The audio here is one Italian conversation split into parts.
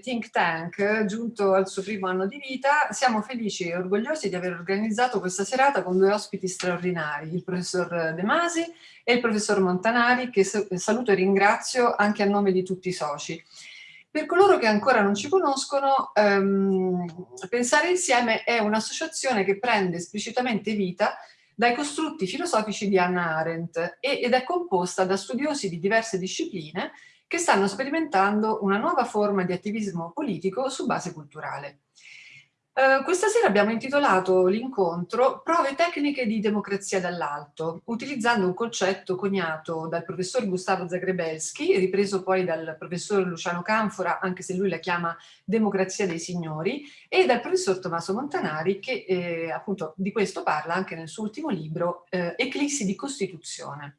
Think tank giunto al suo primo anno di vita, siamo felici e orgogliosi di aver organizzato questa serata con due ospiti straordinari, il professor De Masi e il professor Montanari, che saluto e ringrazio anche a nome di tutti i soci. Per coloro che ancora non ci conoscono, ehm, Pensare Insieme è un'associazione che prende esplicitamente vita dai costrutti filosofici di Hannah Arendt ed è composta da studiosi di diverse discipline che stanno sperimentando una nuova forma di attivismo politico su base culturale. Uh, questa sera abbiamo intitolato l'incontro Prove tecniche di democrazia dall'alto, utilizzando un concetto coniato dal professor Gustavo Zagrebelski, ripreso poi dal professor Luciano Canfora, anche se lui la chiama democrazia dei signori, e dal professor Tommaso Montanari, che eh, appunto di questo parla anche nel suo ultimo libro eh, Eclissi di Costituzione.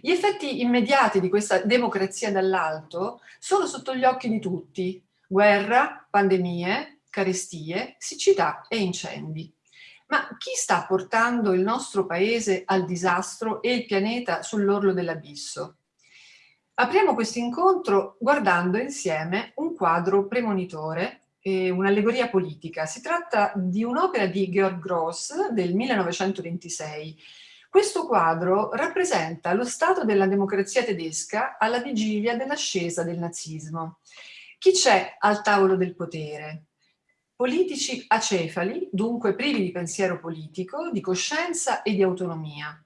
Gli effetti immediati di questa democrazia dall'alto sono sotto gli occhi di tutti. Guerra, pandemie, carestie, siccità e incendi. Ma chi sta portando il nostro paese al disastro e il pianeta sull'orlo dell'abisso? Apriamo questo incontro guardando insieme un quadro premonitore un'allegoria politica. Si tratta di un'opera di Georg Gross del 1926 questo quadro rappresenta lo stato della democrazia tedesca alla vigilia dell'ascesa del nazismo. Chi c'è al tavolo del potere? Politici acefali, dunque privi di pensiero politico, di coscienza e di autonomia.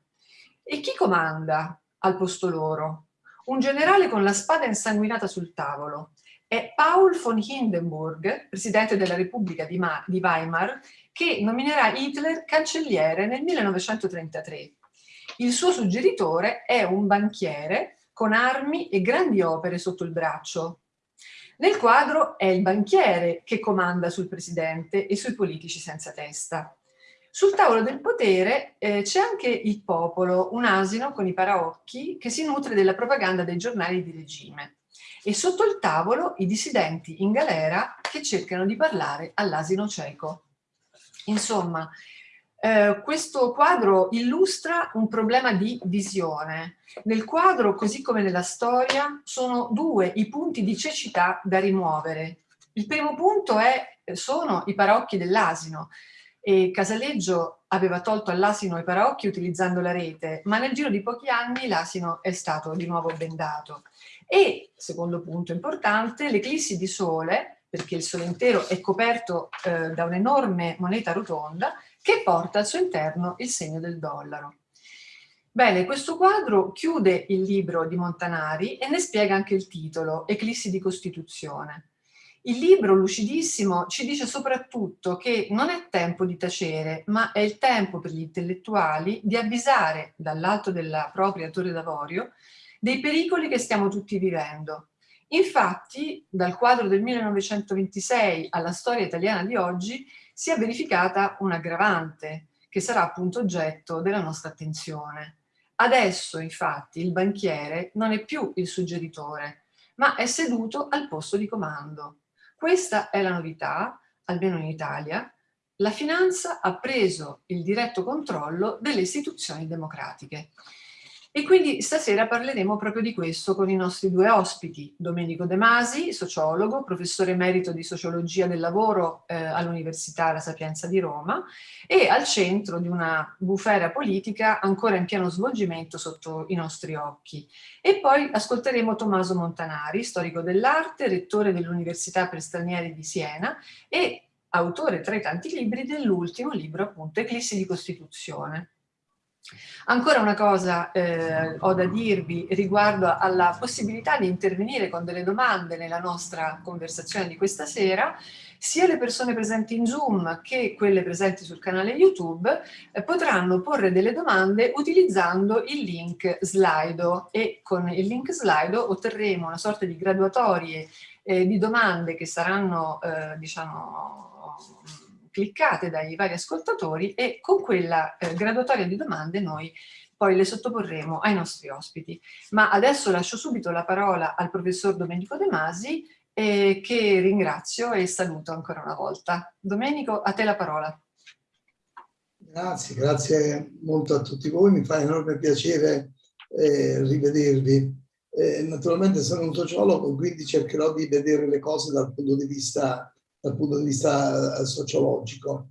E chi comanda al posto loro? Un generale con la spada insanguinata sul tavolo. È Paul von Hindenburg, presidente della Repubblica di, Weimar, che nominerà Hitler cancelliere nel 1933. Il suo suggeritore è un banchiere con armi e grandi opere sotto il braccio. Nel quadro è il banchiere che comanda sul presidente e sui politici senza testa. Sul tavolo del potere eh, c'è anche il popolo, un asino con i paraocchi che si nutre della propaganda dei giornali di regime. E sotto il tavolo i dissidenti in galera che cercano di parlare all'asino cieco. Insomma, eh, questo quadro illustra un problema di visione. Nel quadro, così come nella storia, sono due i punti di cecità da rimuovere. Il primo punto è, sono i paraocchi dell'asino, Casaleggio aveva tolto all'asino i paraocchi utilizzando la rete, ma nel giro di pochi anni l'asino è stato di nuovo bendato. E, secondo punto importante, l'eclissi di sole, perché il sole intero è coperto eh, da un'enorme moneta rotonda, che porta al suo interno il segno del dollaro. Bene, questo quadro chiude il libro di Montanari e ne spiega anche il titolo, Eclissi di Costituzione. Il libro, lucidissimo, ci dice soprattutto che non è tempo di tacere, ma è il tempo per gli intellettuali di avvisare dall'alto della propria torre d'avorio dei pericoli che stiamo tutti vivendo. Infatti, dal quadro del 1926 alla storia italiana di oggi, si è verificata un aggravante che sarà appunto oggetto della nostra attenzione. Adesso, infatti, il banchiere non è più il suggeritore, ma è seduto al posto di comando. Questa è la novità, almeno in Italia, la finanza ha preso il diretto controllo delle istituzioni democratiche. E quindi stasera parleremo proprio di questo con i nostri due ospiti, Domenico De Masi, sociologo, professore emerito di sociologia del lavoro eh, all'Università La Sapienza di Roma e al centro di una bufera politica ancora in pieno svolgimento sotto i nostri occhi. E poi ascolteremo Tommaso Montanari, storico dell'arte, rettore dell'Università per stranieri di Siena e autore tra i tanti libri dell'ultimo libro appunto Eclissi di Costituzione. Ancora una cosa eh, ho da dirvi riguardo alla possibilità di intervenire con delle domande nella nostra conversazione di questa sera, sia le persone presenti in Zoom che quelle presenti sul canale YouTube eh, potranno porre delle domande utilizzando il link Slido e con il link Slido otterremo una sorta di graduatorie eh, di domande che saranno, eh, diciamo, cliccate dai vari ascoltatori e con quella eh, graduatoria di domande noi poi le sottoporremo ai nostri ospiti. Ma adesso lascio subito la parola al professor Domenico De Masi eh, che ringrazio e saluto ancora una volta. Domenico, a te la parola. Grazie, grazie molto a tutti voi, mi fa enorme piacere eh, rivedervi. Eh, naturalmente sono un sociologo, quindi cercherò di vedere le cose dal punto di vista dal punto di vista eh, sociologico.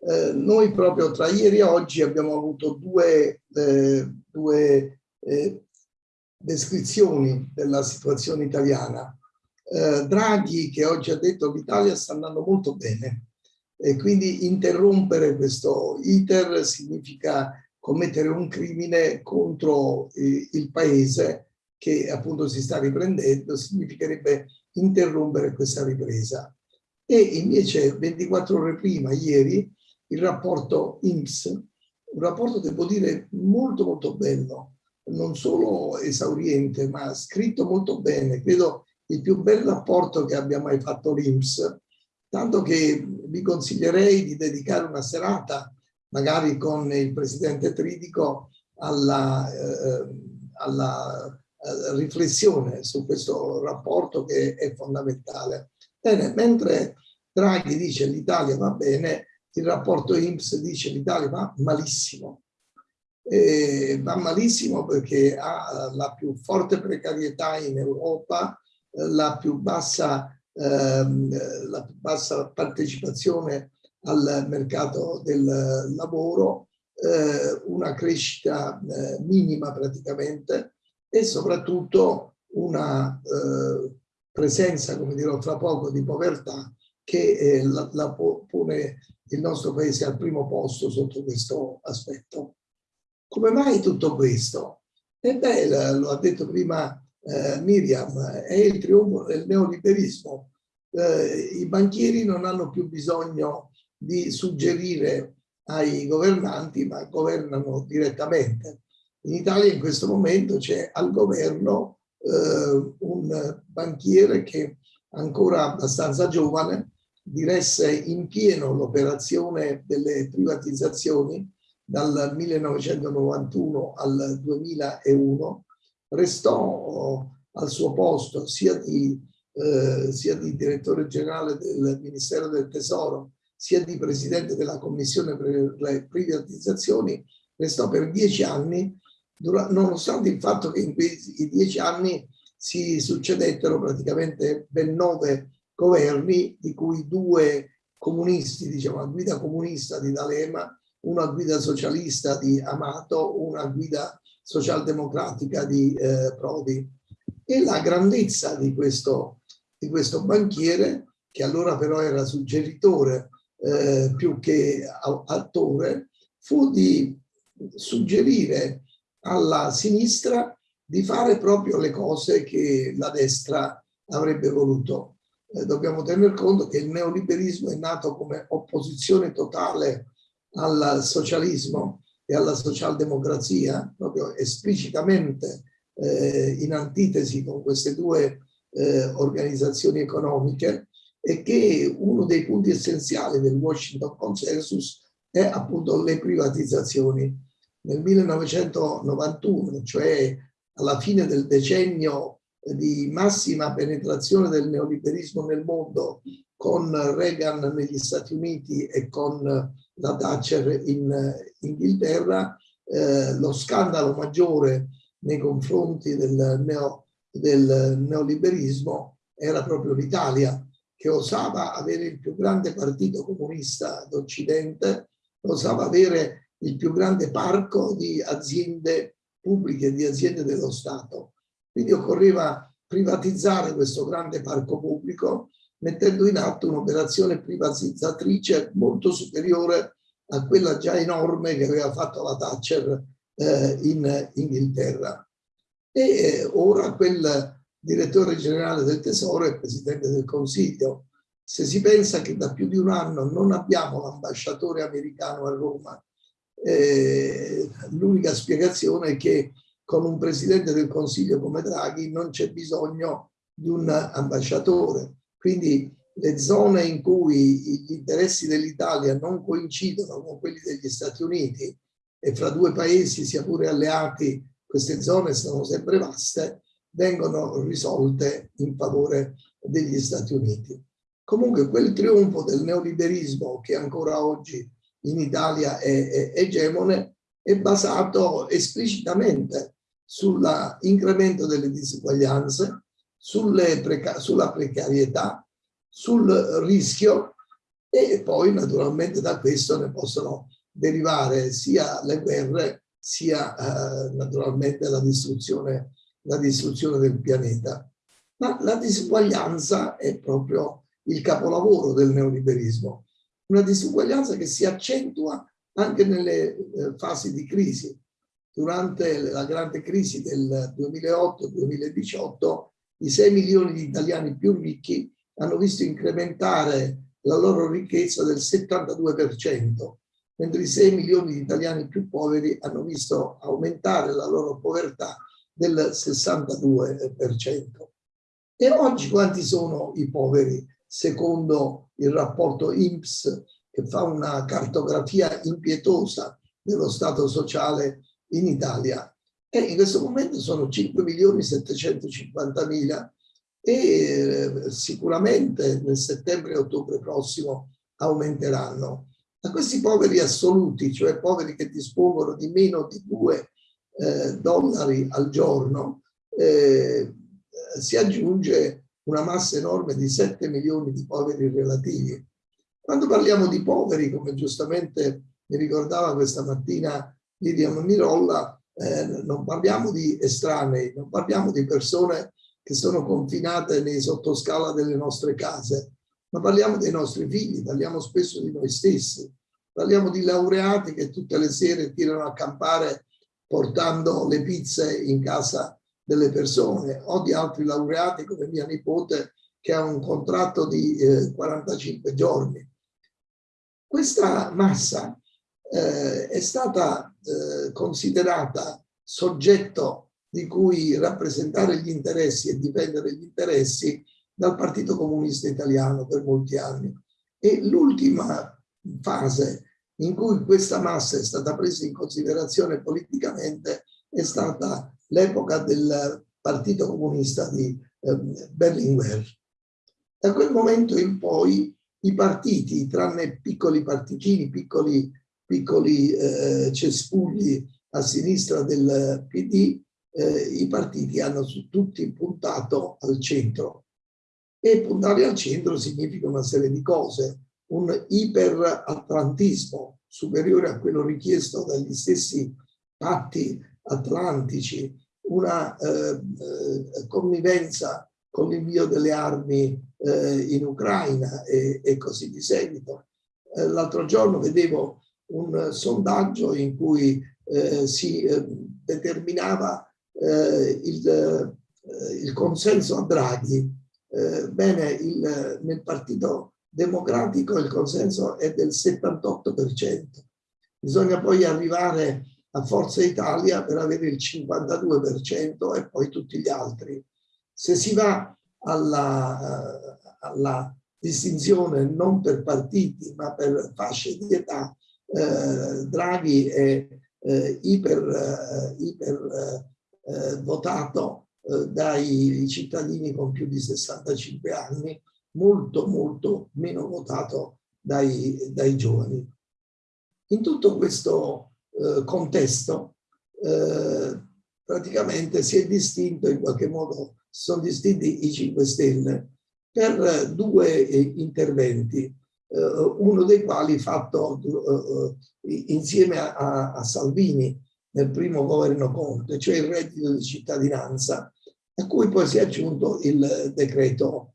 Eh, noi proprio tra ieri e oggi abbiamo avuto due, eh, due eh, descrizioni della situazione italiana. Eh, Draghi che oggi ha detto che l'Italia sta andando molto bene e quindi interrompere questo iter significa commettere un crimine contro eh, il paese che appunto si sta riprendendo, significherebbe interrompere questa ripresa e invece 24 ore prima, ieri, il rapporto INPS, un rapporto devo dire molto molto bello, non solo esauriente ma scritto molto bene, credo il più bel rapporto che abbia mai fatto l'INPS, tanto che vi consiglierei di dedicare una serata magari con il presidente Tridico alla, eh, alla eh, riflessione su questo rapporto che è fondamentale. Bene, mentre Draghi dice l'Italia va bene, il rapporto INPS dice l'Italia va malissimo. E va malissimo perché ha la più forte precarietà in Europa, la più bassa, ehm, la più bassa partecipazione al mercato del lavoro, eh, una crescita eh, minima praticamente e soprattutto una eh, presenza, come dirò tra poco, di povertà che eh, la, la pone il nostro paese al primo posto sotto questo aspetto. Come mai tutto questo? E beh, lo ha detto prima eh, Miriam, è il trionfo del neoliberismo. Eh, I banchieri non hanno più bisogno di suggerire ai governanti, ma governano direttamente. In Italia in questo momento c'è al governo eh, un banchiere che ancora abbastanza giovane diresse in pieno l'operazione delle privatizzazioni dal 1991 al 2001, restò al suo posto sia di, eh, sia di direttore generale del Ministero del Tesoro, sia di presidente della Commissione per le privatizzazioni, restò per dieci anni, nonostante il fatto che in quei dieci anni si succedettero praticamente ben nove governi, di cui due comunisti, diciamo, a guida comunista di D'Alema, una guida socialista di Amato, una guida socialdemocratica di eh, Prodi. E la grandezza di questo, di questo banchiere, che allora però era suggeritore eh, più che attore, fu di suggerire alla sinistra di fare proprio le cose che la destra avrebbe voluto. Eh, dobbiamo tener conto che il neoliberismo è nato come opposizione totale al socialismo e alla socialdemocrazia, proprio esplicitamente eh, in antitesi con queste due eh, organizzazioni economiche e che uno dei punti essenziali del Washington Consensus è appunto le privatizzazioni. Nel 1991, cioè alla fine del decennio di massima penetrazione del neoliberismo nel mondo, con Reagan negli Stati Uniti e con la Thatcher in Inghilterra, eh, lo scandalo maggiore nei confronti del, neo, del neoliberismo era proprio l'Italia, che osava avere il più grande partito comunista d'Occidente, osava avere il più grande parco di aziende pubbliche, di aziende dello Stato. Quindi occorreva privatizzare questo grande parco pubblico mettendo in atto un'operazione privatizzatrice molto superiore a quella già enorme che aveva fatto la Thatcher eh, in Inghilterra. E eh, ora quel direttore generale del Tesoro è Presidente del Consiglio. Se si pensa che da più di un anno non abbiamo l'ambasciatore americano a Roma, eh, l'unica spiegazione è che con un Presidente del Consiglio come Draghi non c'è bisogno di un ambasciatore. Quindi le zone in cui gli interessi dell'Italia non coincidono con quelli degli Stati Uniti e fra due paesi, sia pure alleati, queste zone sono sempre vaste, vengono risolte in favore degli Stati Uniti. Comunque quel trionfo del neoliberismo che ancora oggi in Italia è, è egemone è basato esplicitamente sull'incremento delle disuguaglianze, preca sulla precarietà, sul rischio e poi naturalmente da questo ne possono derivare sia le guerre sia eh, naturalmente la distruzione, la distruzione del pianeta. Ma la disuguaglianza è proprio il capolavoro del neoliberismo, una disuguaglianza che si accentua anche nelle eh, fasi di crisi. Durante la grande crisi del 2008-2018 i 6 milioni di italiani più ricchi hanno visto incrementare la loro ricchezza del 72%, mentre i 6 milioni di italiani più poveri hanno visto aumentare la loro povertà del 62%. E oggi quanti sono i poveri secondo il rapporto INPS che fa una cartografia impietosa dello stato sociale in Italia? E in questo momento sono 5 milioni 750 mila e eh, sicuramente nel settembre e ottobre prossimo aumenteranno. A questi poveri assoluti, cioè poveri che dispongono di meno di 2 eh, dollari al giorno, eh, si aggiunge una massa enorme di 7 milioni di poveri relativi. Quando parliamo di poveri, come giustamente mi ricordava questa mattina Miriam Mirolla, eh, non parliamo di estranei, non parliamo di persone che sono confinate nei sottoscala delle nostre case, ma parliamo dei nostri figli, parliamo spesso di noi stessi, parliamo di laureati che tutte le sere tirano a campare portando le pizze in casa delle persone o di altri laureati come mia nipote che ha un contratto di eh, 45 giorni. Questa massa eh, è stata eh, considerata soggetto di cui rappresentare gli interessi e difendere gli interessi dal Partito Comunista Italiano per molti anni. E l'ultima fase in cui questa massa è stata presa in considerazione politicamente è stata l'epoca del Partito Comunista di eh, Berlinguer. Da quel momento in poi i partiti, tranne piccoli partitini, piccoli, piccoli eh, cespugli a sinistra del PD, eh, i partiti hanno tutti puntato al centro. E puntare al centro significa una serie di cose, un iperatlantismo superiore a quello richiesto dagli stessi patti atlantici, una eh, eh, connivenza con l'invio delle armi eh, in Ucraina e, e, così di seguito. Eh, L'altro giorno vedevo un sondaggio in cui eh, si eh, determinava il, il, consenso a Draghi. bene, il, nel Partito Democratico il consenso è del 78%. Bisogna poi arrivare a Forza Italia per avere il 52% e poi tutti gli altri. Se si va alla, alla distinzione non per partiti ma per fasce di età, eh, Draghi è eh, iper, eh, iper eh, votato eh, dai cittadini con più di 65 anni, molto molto meno votato dai, dai giovani. In tutto questo eh, contesto eh, praticamente si è distinto in qualche modo, sono distinti i 5 Stelle per due eh, interventi, eh, uno dei quali fatto eh, insieme a, a, Salvini nel primo governo Conte, cioè il reddito di cittadinanza, a cui poi si è aggiunto il decreto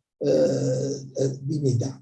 dignità.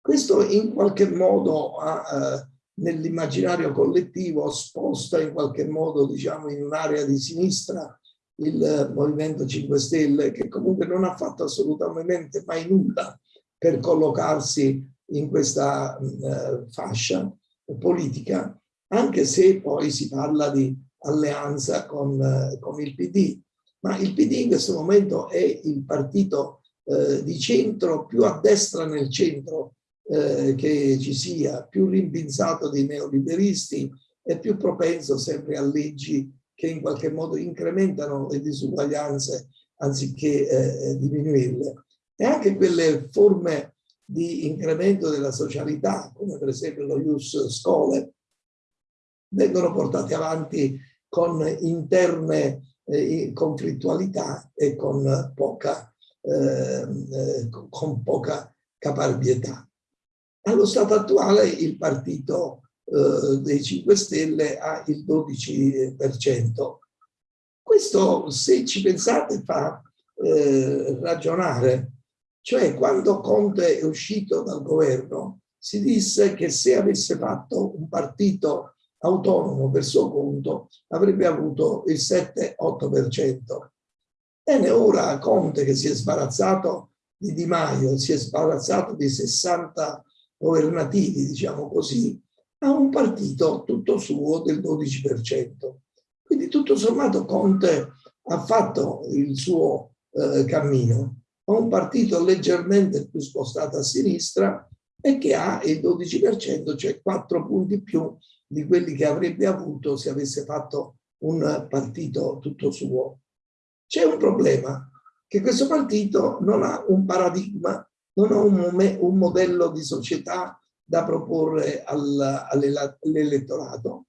Questo in qualche modo ha nell'immaginario collettivo sposta in qualche modo diciamo in un'area di sinistra il Movimento 5 Stelle che comunque non ha fatto assolutamente mai nulla per collocarsi in questa eh, fascia politica anche se poi si parla di alleanza con, eh, con il PD ma il PD in questo momento è il partito eh, di centro più a destra nel centro eh, che ci sia più rimpinzato dei neoliberisti e più propenso sempre a leggi che in qualche modo incrementano le disuguaglianze anziché eh, diminuirle. E anche quelle forme di incremento della socialità, come per esempio lo Ius Scole, vengono portate avanti con interne eh, conflittualità e con poca, ehm, eh, con poca caparbietà. Allo stato attuale il partito eh, dei 5 Stelle ha il 12%. Questo, se ci pensate, fa eh, ragionare. Cioè, quando Conte è uscito dal governo, si disse che se avesse fatto un partito autonomo per suo conto, avrebbe avuto il 7-8%. Bene, ora Conte che si è sbarazzato di Di Maio, si è sbarazzato di 60 governativi, diciamo così, ha un partito tutto suo del 12%. Quindi tutto sommato Conte ha fatto il suo eh, cammino, ha un partito leggermente più spostato a sinistra e che ha il 12%, cioè 4 punti più di quelli che avrebbe avuto se avesse fatto un partito tutto suo. C'è un problema, che questo partito non ha un paradigma non ho un, un modello di società da proporre all'elettorato,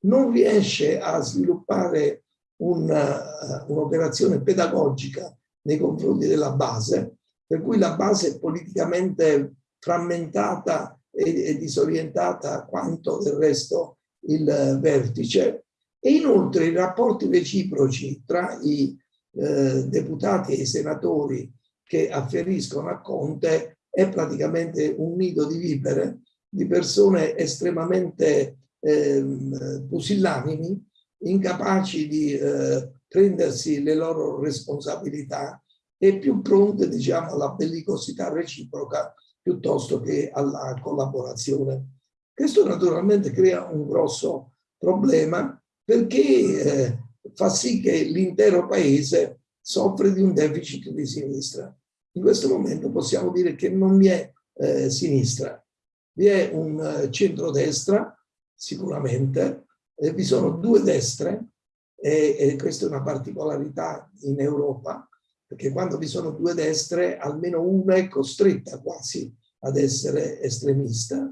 non riesce a sviluppare un'operazione un pedagogica nei confronti della base, per cui la base è politicamente frammentata e, e disorientata quanto del resto il vertice. E inoltre i rapporti reciproci tra i eh, deputati e i senatori che afferiscono a Conte è praticamente un nido di vipere, di persone estremamente eh, pusillanimi, incapaci di eh, prendersi le loro responsabilità e più pronte diciamo, alla bellicosità reciproca piuttosto che alla collaborazione. Questo naturalmente crea un grosso problema perché eh, fa sì che l'intero paese soffre di un deficit di sinistra. In questo momento possiamo dire che non vi è eh, sinistra, vi è un uh, centrodestra sicuramente, eh, vi sono due destre e, e questa è una particolarità in Europa, perché quando vi sono due destre almeno una è costretta quasi ad essere estremista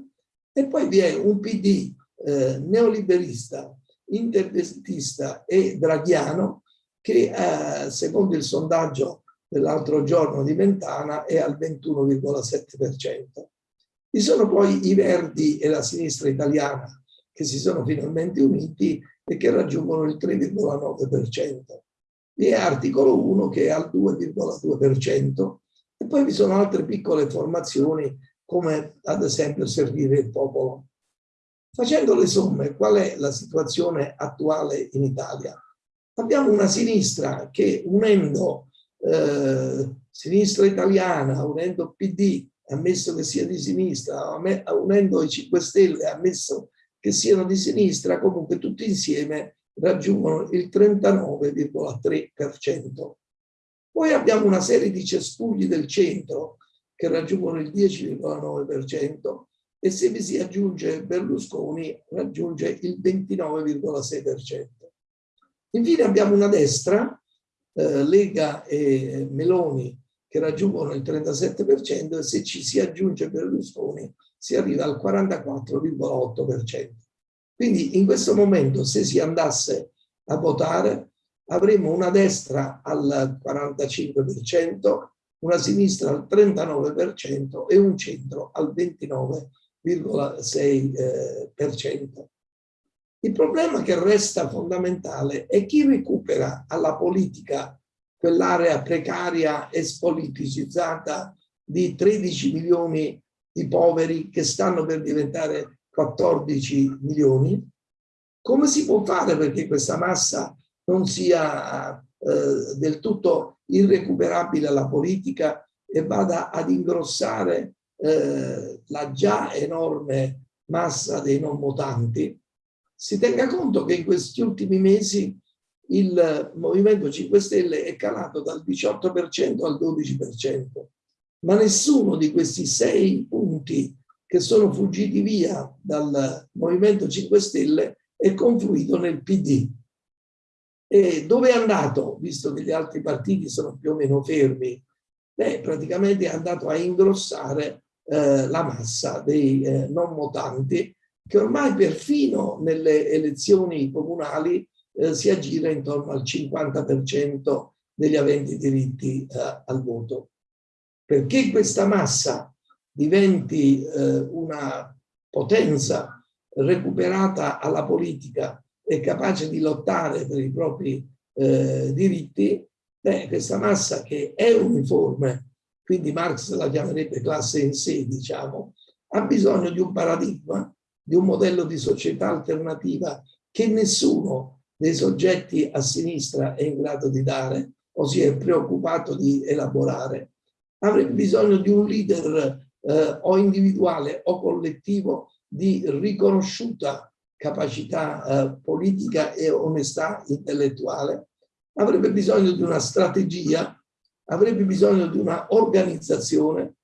e poi vi è un PD eh, neoliberista, interventista e draghiano che eh, secondo il sondaggio dell'altro giorno di Mentana è al 21,7%. Vi sono poi i Verdi e la sinistra italiana che si sono finalmente uniti e che raggiungono il 3,9%. Vi è articolo 1 che è al 2,2% e poi vi sono altre piccole formazioni come ad esempio servire il popolo. Facendo le somme, qual è la situazione attuale in Italia? Abbiamo una sinistra che unendo eh, sinistra italiana, unendo PD, ammesso che sia di sinistra, unendo i 5 Stelle, ammesso che siano di sinistra, comunque tutti insieme raggiungono il 39,3%. Poi abbiamo una serie di cespugli del centro che raggiungono il 10,9% e se vi si aggiunge Berlusconi raggiunge il 29,6%. Infine abbiamo una destra, eh, Lega e Meloni, che raggiungono il 37% e se ci si aggiunge Berlusconi si arriva al 44,8%. Quindi in questo momento se si andasse a votare avremo una destra al 45%, una sinistra al 39% e un centro al 29,6%. Il problema che resta fondamentale è chi recupera alla politica quell'area precaria e spoliticizzata di 13 milioni di poveri che stanno per diventare 14 milioni. Come si può fare perché questa massa non sia eh, del tutto irrecuperabile alla politica e vada ad ingrossare eh, la già enorme massa dei non votanti, si tenga conto che in questi ultimi mesi il Movimento 5 Stelle è calato dal 18% al 12%, ma nessuno di questi sei punti che sono fuggiti via dal Movimento 5 Stelle è confluito nel PD. E dove è andato, visto che gli altri partiti sono più o meno fermi? Beh, praticamente è andato a ingrossare eh, la massa dei eh, non votanti che ormai perfino nelle elezioni comunali eh, si aggira intorno al 50% degli aventi diritti eh, al voto. Perché questa massa diventi eh, una potenza recuperata alla politica e capace di lottare per i propri eh, diritti, beh, questa massa che è uniforme, quindi Marx la chiamerebbe classe in sé, diciamo, ha bisogno di un paradigma di un modello di società alternativa che nessuno dei soggetti a sinistra è in grado di dare o si è preoccupato di elaborare, avrebbe bisogno di un leader eh, o individuale o collettivo di riconosciuta capacità eh, politica e onestà intellettuale, avrebbe bisogno di una strategia, avrebbe bisogno di una organizzazione,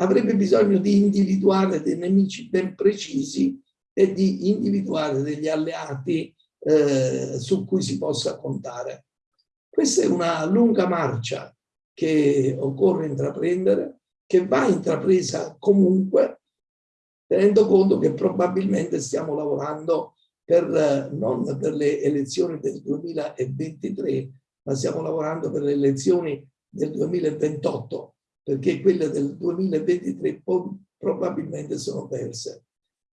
avrebbe bisogno di individuare dei nemici ben precisi e di individuare degli alleati eh, su cui si possa contare. Questa è una lunga marcia che occorre intraprendere, che va intrapresa comunque, tenendo conto che probabilmente stiamo lavorando per, non per le elezioni del 2023, ma stiamo lavorando per le elezioni del 2028, perché quelle del 2023 probabilmente sono perse.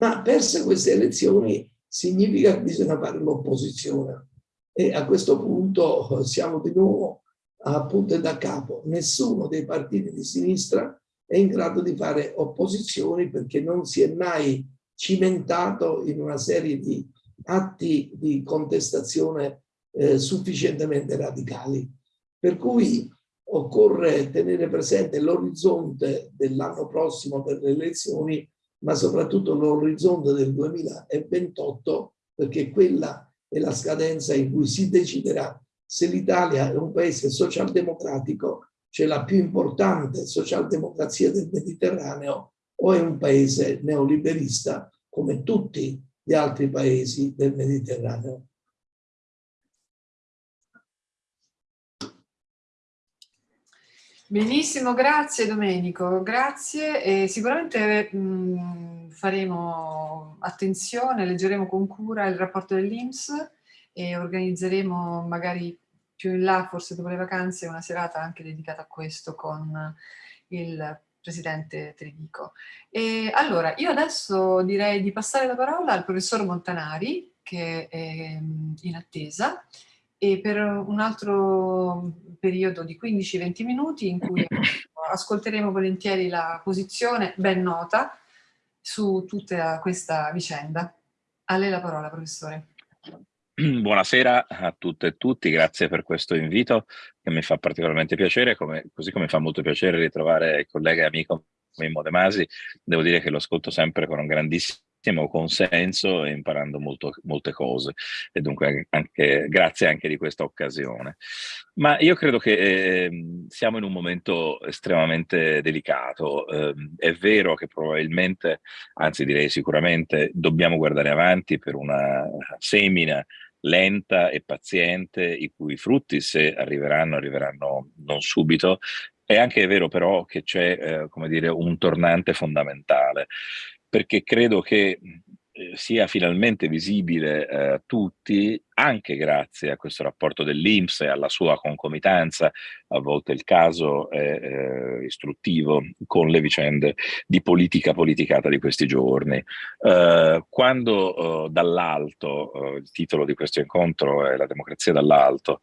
Ma perse queste elezioni significa che bisogna fare l'opposizione. E a questo punto siamo di nuovo a punto da capo. Nessuno dei partiti di sinistra è in grado di fare opposizioni perché non si è mai cimentato in una serie di atti di contestazione eh, sufficientemente radicali. Per cui occorre tenere presente l'orizzonte dell'anno prossimo per le elezioni ma soprattutto l'orizzonte del 2028, perché quella è la scadenza in cui si deciderà se l'Italia è un paese socialdemocratico, cioè la più importante socialdemocrazia del Mediterraneo, o è un paese neoliberista come tutti gli altri paesi del Mediterraneo. Benissimo, grazie Domenico, grazie. E sicuramente mh, faremo attenzione, leggeremo con cura il rapporto dell'Inps e organizzeremo magari più in là, forse dopo le vacanze, una serata anche dedicata a questo con il Presidente Tridico. E allora, io adesso direi di passare la parola al professor Montanari, che è in attesa, e per un altro periodo di 15-20 minuti in cui ascolteremo volentieri la posizione ben nota su tutta questa vicenda. A lei la parola, professore. Buonasera a tutte e tutti, grazie per questo invito che mi fa particolarmente piacere, come, così come fa molto piacere ritrovare il collega e amico Mimmo De Masi. Devo dire che lo ascolto sempre con un grandissimo consenso e imparando molto, molte cose e dunque anche, grazie anche di questa occasione. Ma io credo che eh, siamo in un momento estremamente delicato. Eh, è vero che probabilmente, anzi direi sicuramente, dobbiamo guardare avanti per una semina lenta e paziente, i cui frutti, se arriveranno, arriveranno non subito. È anche vero però che c'è, eh, come dire, un tornante fondamentale, perché credo che eh, sia finalmente visibile eh, a tutti, anche grazie a questo rapporto dell'Inps e alla sua concomitanza, a volte il caso è eh, istruttivo, con le vicende di politica politicata di questi giorni. Eh, quando eh, dall'alto, eh, il titolo di questo incontro è La democrazia dall'alto,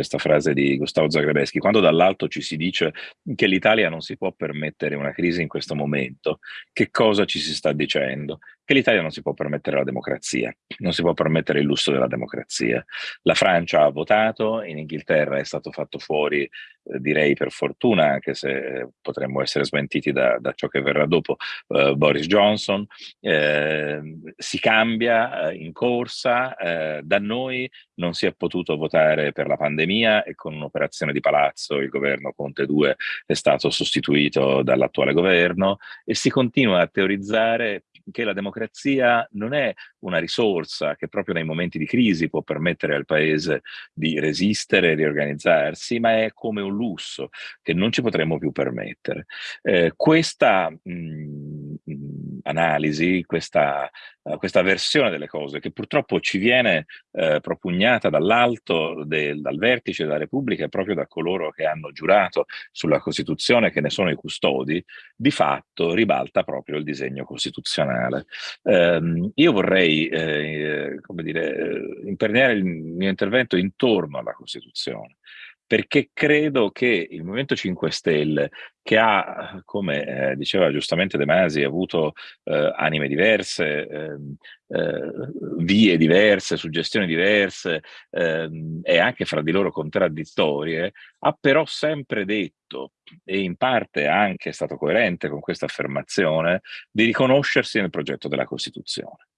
questa frase di Gustavo Zagrebeschi, quando dall'alto ci si dice che l'Italia non si può permettere una crisi in questo momento, che cosa ci si sta dicendo? Che l'Italia non si può permettere la democrazia, non si può permettere il lusso della democrazia. La Francia ha votato, in Inghilterra è stato fatto fuori, eh, direi per fortuna, anche se eh, potremmo essere smentiti da, da, ciò che verrà dopo, eh, Boris Johnson, eh, si cambia eh, in corsa, eh, da noi non si è potuto votare per la pandemia e con un'operazione di palazzo il governo Conte 2 è stato sostituito dall'attuale governo e si continua a teorizzare che la democrazia non è una risorsa che proprio nei momenti di crisi può permettere al paese di resistere e riorganizzarsi, ma è come un lusso che non ci potremmo più permettere. Eh, questa mh, analisi, questa, uh, questa, versione delle cose che purtroppo ci viene uh, propugnata dall'alto, dal vertice della Repubblica e proprio da coloro che hanno giurato sulla Costituzione, che ne sono i custodi, di fatto ribalta proprio il disegno costituzionale. Um, io vorrei, eh, come dire, imperniare il mio intervento intorno alla Costituzione perché credo che il Movimento 5 Stelle, che ha, come eh, diceva giustamente De Masi, avuto eh, anime diverse, ehm, eh, vie diverse, suggestioni diverse ehm, e anche fra di loro contraddittorie, ha però sempre detto, e in parte anche stato coerente con questa affermazione, di riconoscersi nel progetto della Costituzione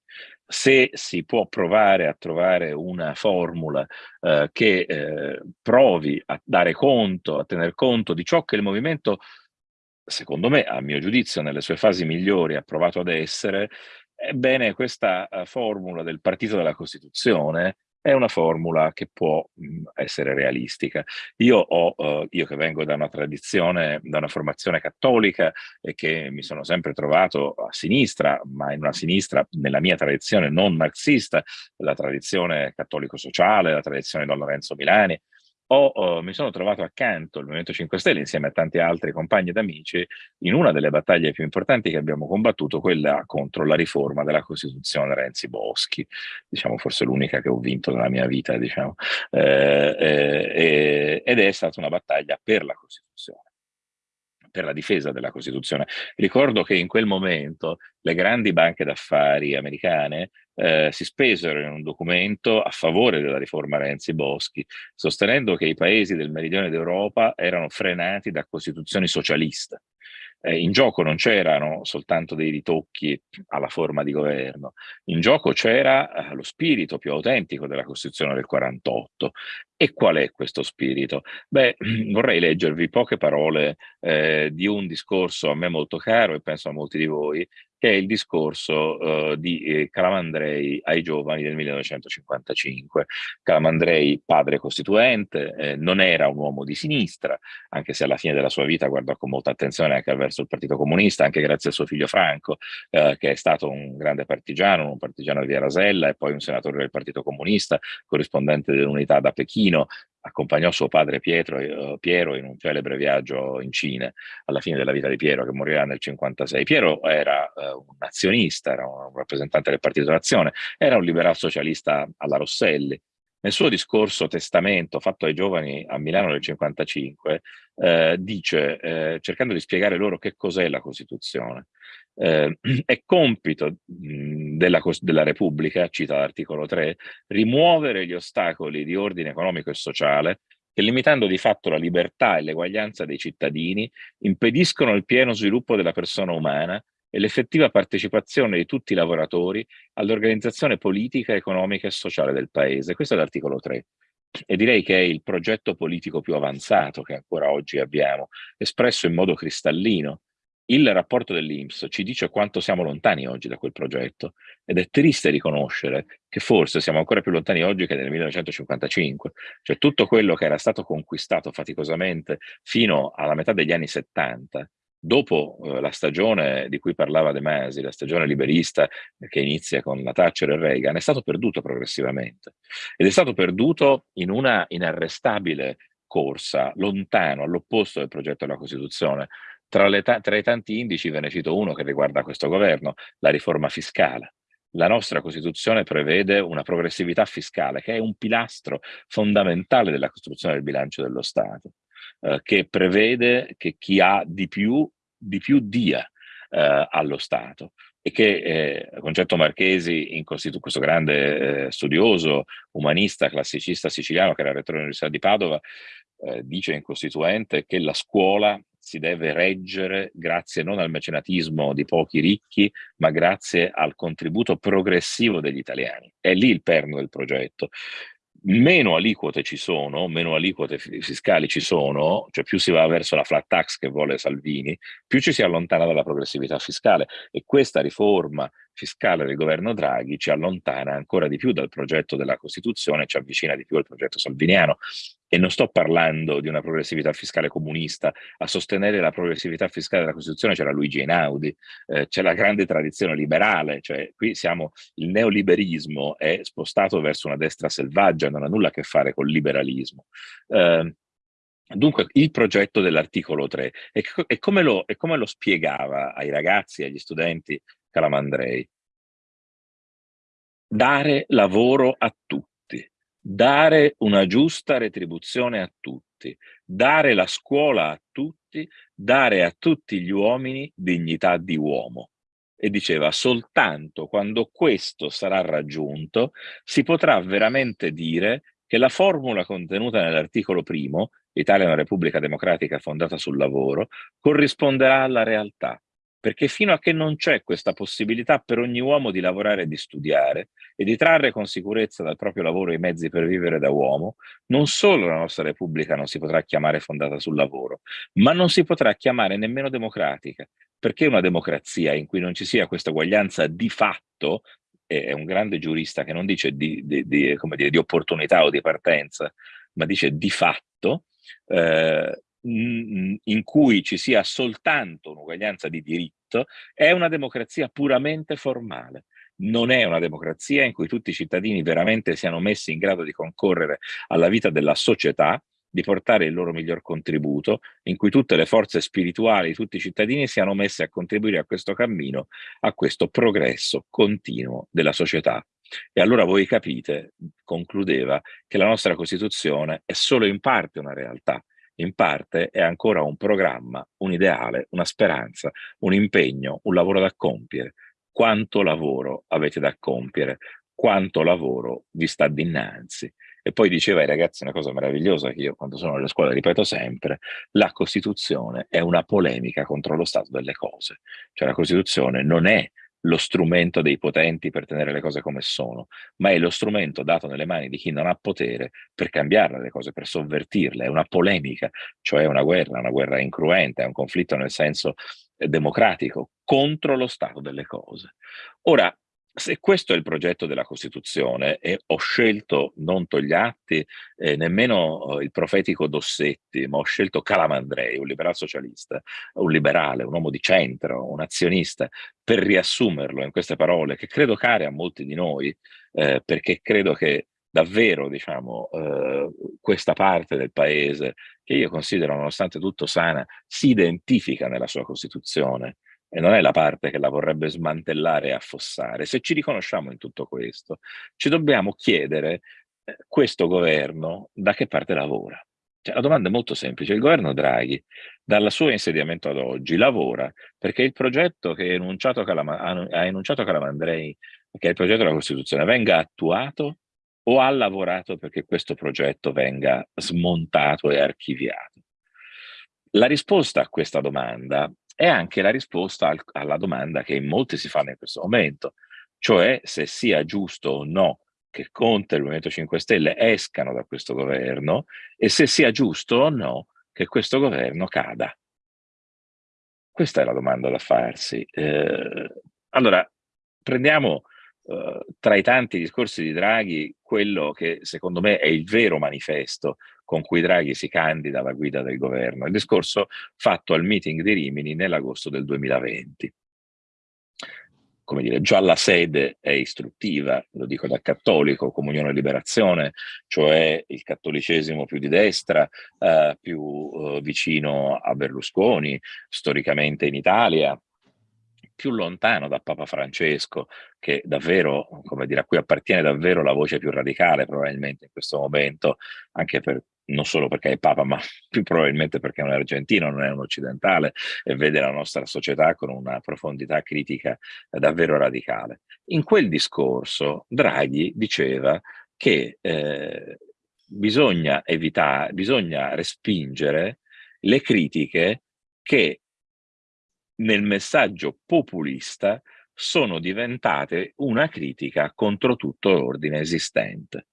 se si può provare a trovare una formula eh, che eh, provi a dare conto, a tener conto di ciò che il movimento, secondo me, a mio giudizio, nelle sue fasi migliori ha provato ad essere, ebbene questa uh, formula del partito della Costituzione è una formula che può mh, essere realistica. Io, ho, uh, io che vengo da una tradizione, da una formazione cattolica e che mi sono sempre trovato a sinistra, ma in una sinistra nella mia tradizione non marxista, la tradizione cattolico-sociale, la tradizione Don Lorenzo Milani, ho, oh, mi sono trovato accanto al Movimento 5 Stelle insieme a tanti altri compagni ed amici in una delle battaglie più importanti che abbiamo combattuto, quella contro la riforma della Costituzione Renzi Boschi, diciamo forse l'unica che ho vinto nella mia vita, diciamo, eh, eh, ed è stata una battaglia per la Costituzione per la difesa della Costituzione. Ricordo che in quel momento le grandi banche d'affari americane eh, si spesero in un documento a favore della riforma Renzi-Boschi, sostenendo che i paesi del meridione d'Europa erano frenati da costituzioni socialiste. Eh, in gioco non c'erano soltanto dei ritocchi alla forma di governo, in gioco c'era eh, lo spirito più autentico della Costituzione del 48. E qual è questo spirito? Beh, vorrei leggervi poche parole eh, di un discorso a me molto caro e penso a molti di voi, che è il discorso uh, di eh, Calamandrei ai giovani del 1955. Calamandrei, padre costituente, eh, non era un uomo di sinistra, anche se alla fine della sua vita guardò con molta attenzione anche verso il Partito Comunista, anche grazie a suo figlio Franco, eh, che è stato un grande partigiano, un partigiano di Rasella e poi un senatore del Partito Comunista, corrispondente dell'unità da Pechino, accompagnò suo padre Pietro, eh, Piero in un celebre viaggio in Cina alla fine della vita di Piero che morirà nel 56. Piero era eh, un nazionista, era un rappresentante del Partito d'Azione, era un liberal socialista alla Rosselli. Nel suo discorso testamento fatto ai giovani a Milano nel 55 eh, dice, eh, cercando di spiegare loro che cos'è la Costituzione, eh, è compito mh, della, della, Repubblica, cita l'articolo 3, rimuovere gli ostacoli di ordine economico e sociale che limitando di fatto la libertà e l'eguaglianza dei cittadini impediscono il pieno sviluppo della persona umana e l'effettiva partecipazione di tutti i lavoratori all'organizzazione politica, economica e sociale del Paese. Questo è l'articolo 3 e direi che è il progetto politico più avanzato che ancora oggi abbiamo, espresso in modo cristallino il rapporto dell'Inps ci dice quanto siamo lontani oggi da quel progetto ed è triste riconoscere che forse siamo ancora più lontani oggi che nel 1955, cioè tutto quello che era stato conquistato faticosamente fino alla metà degli anni 70, dopo eh, la stagione di cui parlava De Masi, la stagione liberista che inizia con la Thatcher e Reagan, è stato perduto progressivamente ed è stato perduto in una inarrestabile corsa lontano all'opposto del progetto della Costituzione tra, le, tra i tanti indici ve ne cito uno che riguarda questo governo, la riforma fiscale. La nostra Costituzione prevede una progressività fiscale che è un pilastro fondamentale della costruzione del bilancio dello Stato, eh, che prevede che chi ha di più, di più dia eh, allo Stato e che eh, Concetto Marchesi, in questo grande eh, studioso, umanista, classicista siciliano che era rettore dell'Università di Padova, eh, dice in Costituente che la scuola si deve reggere grazie non al mecenatismo di pochi ricchi, ma grazie al contributo progressivo degli italiani. È lì il perno del progetto. Meno aliquote ci sono, meno aliquote fiscali ci sono, cioè più si va verso la flat tax che vuole Salvini, più ci si allontana dalla progressività fiscale e questa riforma fiscale del governo Draghi ci allontana ancora di più dal progetto della Costituzione, ci avvicina di più al progetto salviniano. E non sto parlando di una progressività fiscale comunista, a sostenere la progressività fiscale della Costituzione c'era Luigi Einaudi, eh, c'è la grande tradizione liberale, cioè qui siamo, il neoliberismo è spostato verso una destra selvaggia, non ha nulla a che fare col liberalismo. Eh, Dunque, il progetto dell'articolo 3, e, e, come lo, e, come lo, spiegava ai ragazzi, agli studenti Calamandrei? Dare lavoro a tutti dare una giusta retribuzione a tutti, dare la scuola a tutti, dare a tutti gli uomini dignità di uomo. E diceva, soltanto quando questo sarà raggiunto si potrà veramente dire che la formula contenuta nell'articolo primo, l'Italia è una repubblica democratica fondata sul lavoro, corrisponderà alla realtà perché fino a che non c'è questa possibilità per ogni uomo di lavorare e di studiare e di trarre con sicurezza dal proprio lavoro i mezzi per vivere da uomo, non solo la nostra Repubblica non si potrà chiamare fondata sul lavoro, ma non si potrà chiamare nemmeno democratica, perché una democrazia in cui non ci sia questa uguaglianza di fatto, è un grande giurista che non dice di, di, di, dire, di opportunità o di partenza, ma dice di fatto, eh, in cui ci sia soltanto un'uguaglianza di diritto è una democrazia puramente formale. Non è una democrazia in cui tutti i cittadini veramente siano messi in grado di concorrere alla vita della società, di portare il loro miglior contributo, in cui tutte le forze spirituali tutti i cittadini siano messe a contribuire a questo cammino, a questo progresso continuo della società. E allora voi capite, concludeva, che la nostra Costituzione è solo in parte una realtà, in parte è ancora un programma, un ideale, una speranza, un impegno, un lavoro da compiere. Quanto lavoro avete da compiere? Quanto lavoro vi sta dinanzi? E poi diceva ai ragazzi una cosa meravigliosa che io quando sono alle scuole ripeto sempre, la Costituzione è una polemica contro lo stato delle cose. Cioè la Costituzione non è lo strumento dei potenti per tenere le cose come sono, ma è lo strumento dato nelle mani di chi non ha potere per cambiare le cose, per sovvertirle. È una polemica, cioè una guerra, una guerra incruenta, è un conflitto nel senso eh, democratico contro lo stato delle cose. Ora, se questo è il progetto della Costituzione e ho scelto non Togliatti, eh, nemmeno eh, il profetico Dossetti, ma ho scelto Calamandrei, un liberal socialista, un liberale, un uomo di centro, un azionista, per riassumerlo in queste parole che credo care a molti di noi, eh, perché credo che davvero diciamo, eh, questa parte del paese, che io considero nonostante tutto sana, si identifica nella sua Costituzione e non è la parte che la vorrebbe smantellare e affossare. Se ci riconosciamo in tutto questo, ci dobbiamo chiedere eh, questo governo da che parte lavora. Cioè, la domanda è molto semplice. Il governo Draghi, dal suo insediamento ad oggi, lavora perché il progetto che enunciato ha enunciato Calamandrei, che è il progetto della Costituzione, venga attuato o ha lavorato perché questo progetto venga smontato e archiviato? La risposta a questa domanda è anche la risposta al, alla domanda che in molti si fanno in questo momento, cioè se sia giusto o no che Conte e il Movimento 5 Stelle escano da questo governo e se sia giusto o no che questo governo cada. Questa è la domanda da farsi. Eh, allora, prendiamo eh, tra i tanti discorsi di Draghi quello che secondo me è il vero manifesto con cui Draghi si candida alla guida del governo, il discorso fatto al meeting di Rimini nell'agosto del 2020. Come dire, già la sede è istruttiva, lo dico da cattolico, Comunione e Liberazione, cioè il cattolicesimo più di destra, eh, più eh, vicino a Berlusconi, storicamente in Italia, più lontano da Papa Francesco, che davvero, come dire, a cui appartiene davvero la voce più radicale probabilmente in questo momento, anche per non solo perché è Papa, ma più probabilmente perché è un argentino, non è un occidentale, e vede la nostra società con una profondità critica davvero radicale. In quel discorso Draghi diceva che eh, bisogna evitare, bisogna respingere le critiche che nel messaggio populista sono diventate una critica contro tutto l'ordine esistente.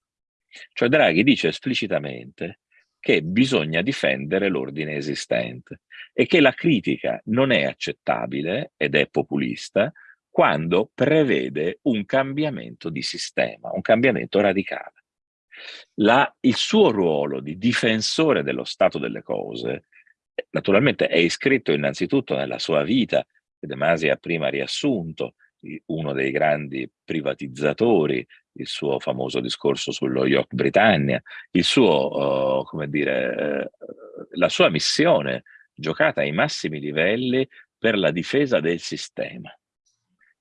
Cioè Draghi dice esplicitamente che bisogna difendere l'ordine esistente e che la critica non è accettabile ed è populista quando prevede un cambiamento di sistema, un cambiamento radicale. La, il suo ruolo di difensore dello stato delle cose naturalmente è iscritto innanzitutto nella sua vita, De Masi ha prima riassunto, uno dei grandi privatizzatori, il suo famoso discorso sullo York Britannia, il suo, uh, come dire, uh, la sua missione giocata ai massimi livelli per la difesa del sistema.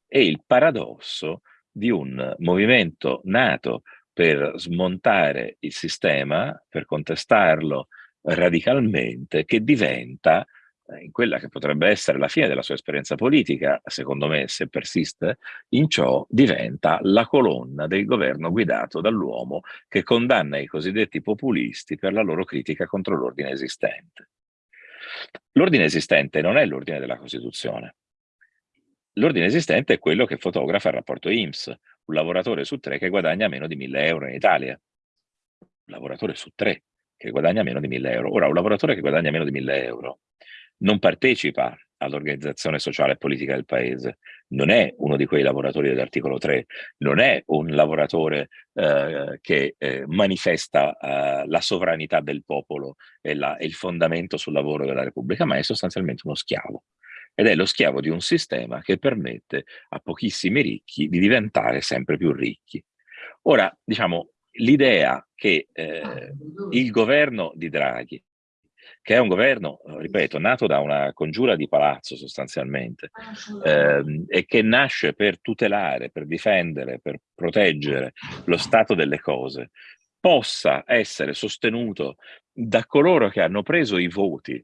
E il paradosso di un movimento nato per smontare il sistema, per contestarlo radicalmente, che diventa eh, in quella che potrebbe essere la fine della sua esperienza politica, secondo me se persiste in ciò, diventa la colonna del governo guidato dall'uomo che condanna i cosiddetti populisti per la loro critica contro l'ordine esistente. L'ordine esistente non è l'ordine della Costituzione. L'ordine esistente è quello che fotografa il rapporto IMSS, un lavoratore su tre che guadagna meno di 1000 euro in Italia. Un lavoratore su tre che guadagna meno di 1000 euro. Ora, un lavoratore che guadagna meno di 1000 euro non partecipa all'organizzazione sociale e politica del paese, non è uno di quei lavoratori dell'articolo 3, non è un lavoratore eh, che eh, manifesta eh, la sovranità del popolo e, la, e il fondamento sul lavoro della Repubblica, ma è sostanzialmente uno schiavo. Ed è lo schiavo di un sistema che permette a pochissimi ricchi di diventare sempre più ricchi. Ora, diciamo, l'idea che eh, il governo di Draghi che è un governo, ripeto, nato da una congiura di palazzo sostanzialmente eh, e che nasce per tutelare, per difendere, per proteggere lo stato delle cose, possa essere sostenuto da coloro che hanno preso i voti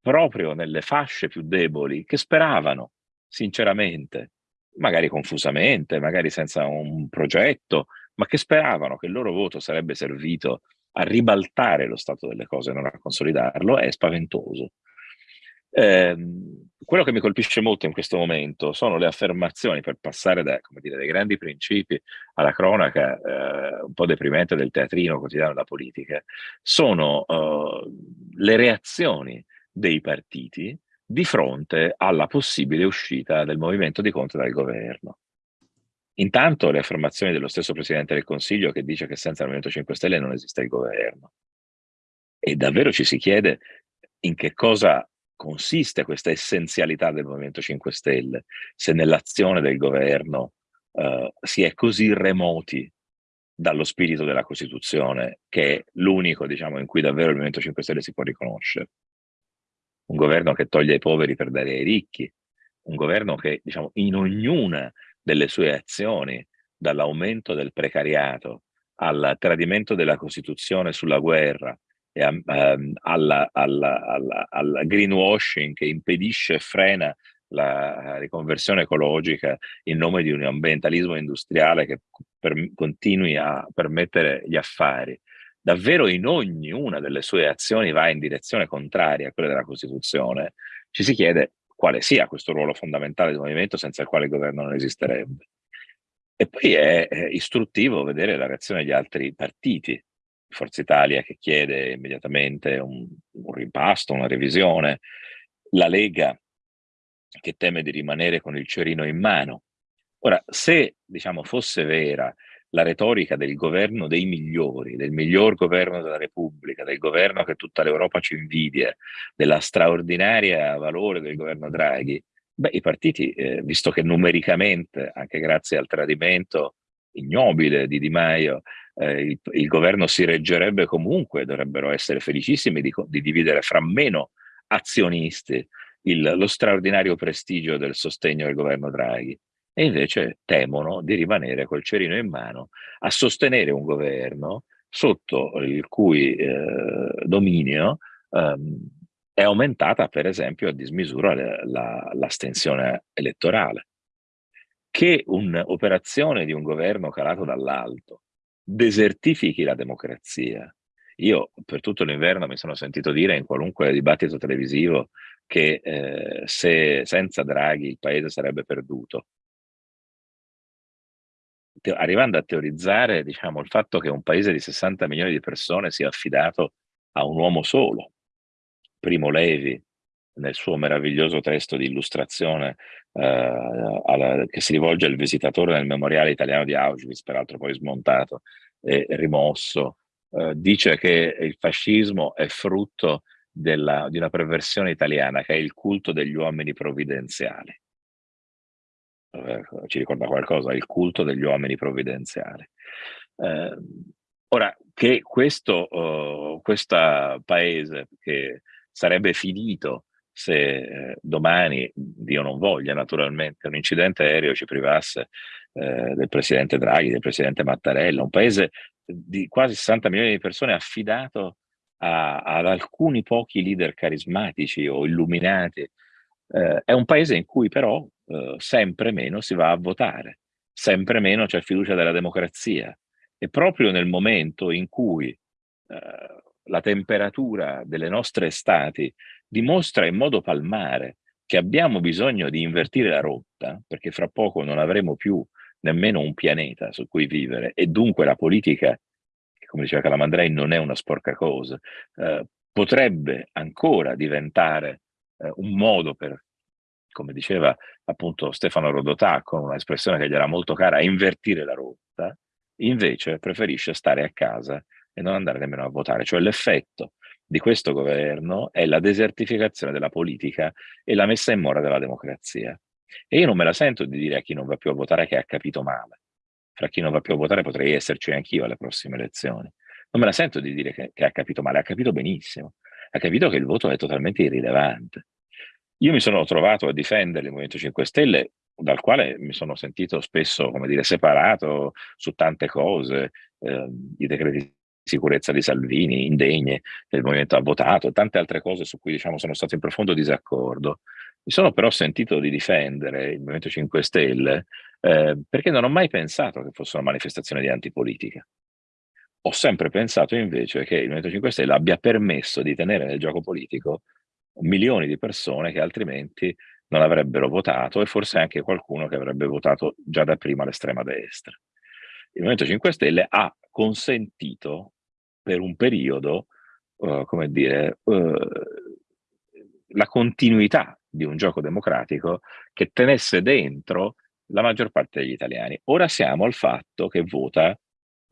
proprio nelle fasce più deboli, che speravano sinceramente, magari confusamente, magari senza un progetto, ma che speravano che il loro voto sarebbe servito a ribaltare lo stato delle cose, non a consolidarlo, è spaventoso. Eh, quello che mi colpisce molto in questo momento sono le affermazioni per passare da, dire, dai grandi principi alla cronaca eh, un po' deprimente del teatrino quotidiano della politica, sono uh, le reazioni dei partiti di fronte alla possibile uscita del movimento di Conte dal governo. Intanto le affermazioni dello stesso Presidente del Consiglio che dice che senza il Movimento 5 Stelle non esiste il governo. E davvero ci si chiede in che cosa consiste questa essenzialità del Movimento 5 Stelle, se nell'azione del governo uh, si è così remoti dallo spirito della Costituzione, che è l'unico diciamo, in cui davvero il Movimento 5 Stelle si può riconoscere. Un governo che toglie ai poveri per dare ai ricchi, un governo che diciamo, in ognuna delle sue azioni, dall'aumento del precariato al tradimento della Costituzione sulla guerra, e a, um, alla, alla, alla, al greenwashing che impedisce e frena la riconversione ecologica in nome di un ambientalismo industriale che per, continui a permettere gli affari, davvero in ognuna delle sue azioni va in direzione contraria a quella della Costituzione, ci si chiede quale sia questo ruolo fondamentale del movimento senza il quale il governo non esisterebbe. E poi è, istruttivo vedere la reazione degli altri partiti, Forza Italia che chiede immediatamente un, un rimpasto, una revisione, la Lega che teme di rimanere con il cerino in mano. Ora, se diciamo, fosse vera la retorica del governo dei migliori, del miglior governo della Repubblica, del governo che tutta l'Europa ci invidia, della straordinaria valore del governo Draghi, beh, i partiti, eh, visto che numericamente, anche grazie al tradimento ignobile di Di Maio, eh, il, il, governo si reggerebbe comunque, dovrebbero essere felicissimi di, di dividere fra meno azionisti il, lo straordinario prestigio del sostegno al governo Draghi e invece temono di rimanere col cerino in mano a sostenere un governo sotto il cui eh, dominio ehm, è aumentata per esempio a dismisura l'astensione la, elettorale. Che un'operazione di un governo calato dall'alto desertifichi la democrazia. Io per tutto l'inverno mi sono sentito dire in qualunque dibattito televisivo che eh, se senza Draghi il paese sarebbe perduto arrivando a teorizzare diciamo, il fatto che un paese di 60 milioni di persone sia affidato a un uomo solo. Primo Levi, nel suo meraviglioso testo di illustrazione eh, alla, che si rivolge al visitatore nel memoriale italiano di Auschwitz, peraltro poi smontato e rimosso, eh, dice che il fascismo è frutto della, di una perversione italiana che è il culto degli uomini provvidenziali eh, ci ricorda qualcosa, il culto degli uomini provvidenziali. Eh, ora, che questo uh, paese che sarebbe finito se eh, domani, Dio non voglia naturalmente, un incidente aereo ci privasse eh, del presidente Draghi, del presidente Mattarella, un paese di quasi 60 milioni di persone affidato a, ad alcuni pochi leader carismatici o illuminati, eh, è un paese in cui però eh, sempre meno si va a votare, sempre meno c'è fiducia della democrazia. E proprio nel momento in cui eh, la temperatura delle nostre estati dimostra in modo palmare che abbiamo bisogno di invertire la rotta, perché fra poco non avremo più nemmeno un pianeta su cui vivere e dunque la politica, che come diceva Calamandrei non è una sporca cosa, eh, potrebbe ancora diventare eh, un modo per come diceva appunto Stefano Rodotà con un'espressione che gli era molto cara, invertire la rotta, invece preferisce stare a casa e non andare nemmeno a votare. Cioè l'effetto di questo governo è la desertificazione della politica e la messa in mora della democrazia. E io non me la sento di dire a chi non va più a votare che ha capito male. Fra chi non va più a votare potrei esserci anch'io alle prossime elezioni. Non me la sento di dire che, che ha capito male, ha capito benissimo. Ha capito che il voto è totalmente irrilevante. Io mi sono trovato a difendere il Movimento 5 Stelle, dal quale mi sono sentito spesso, come dire, separato su tante cose, eh, i decreti di sicurezza di Salvini, indegne, che il Movimento ha votato, tante altre cose su cui diciamo, sono stato in profondo disaccordo. Mi sono però sentito di difendere il Movimento 5 Stelle eh, perché non ho mai pensato che fosse una manifestazione di antipolitica. Ho sempre pensato invece che il Movimento 5 Stelle abbia permesso di tenere nel gioco politico milioni di persone che altrimenti non avrebbero votato e forse anche qualcuno che avrebbe votato già da prima l'estrema destra. Il Movimento 5 Stelle ha consentito per un periodo, uh, come dire, uh, la continuità di un gioco democratico che tenesse dentro la maggior parte degli italiani. Ora siamo al fatto che vota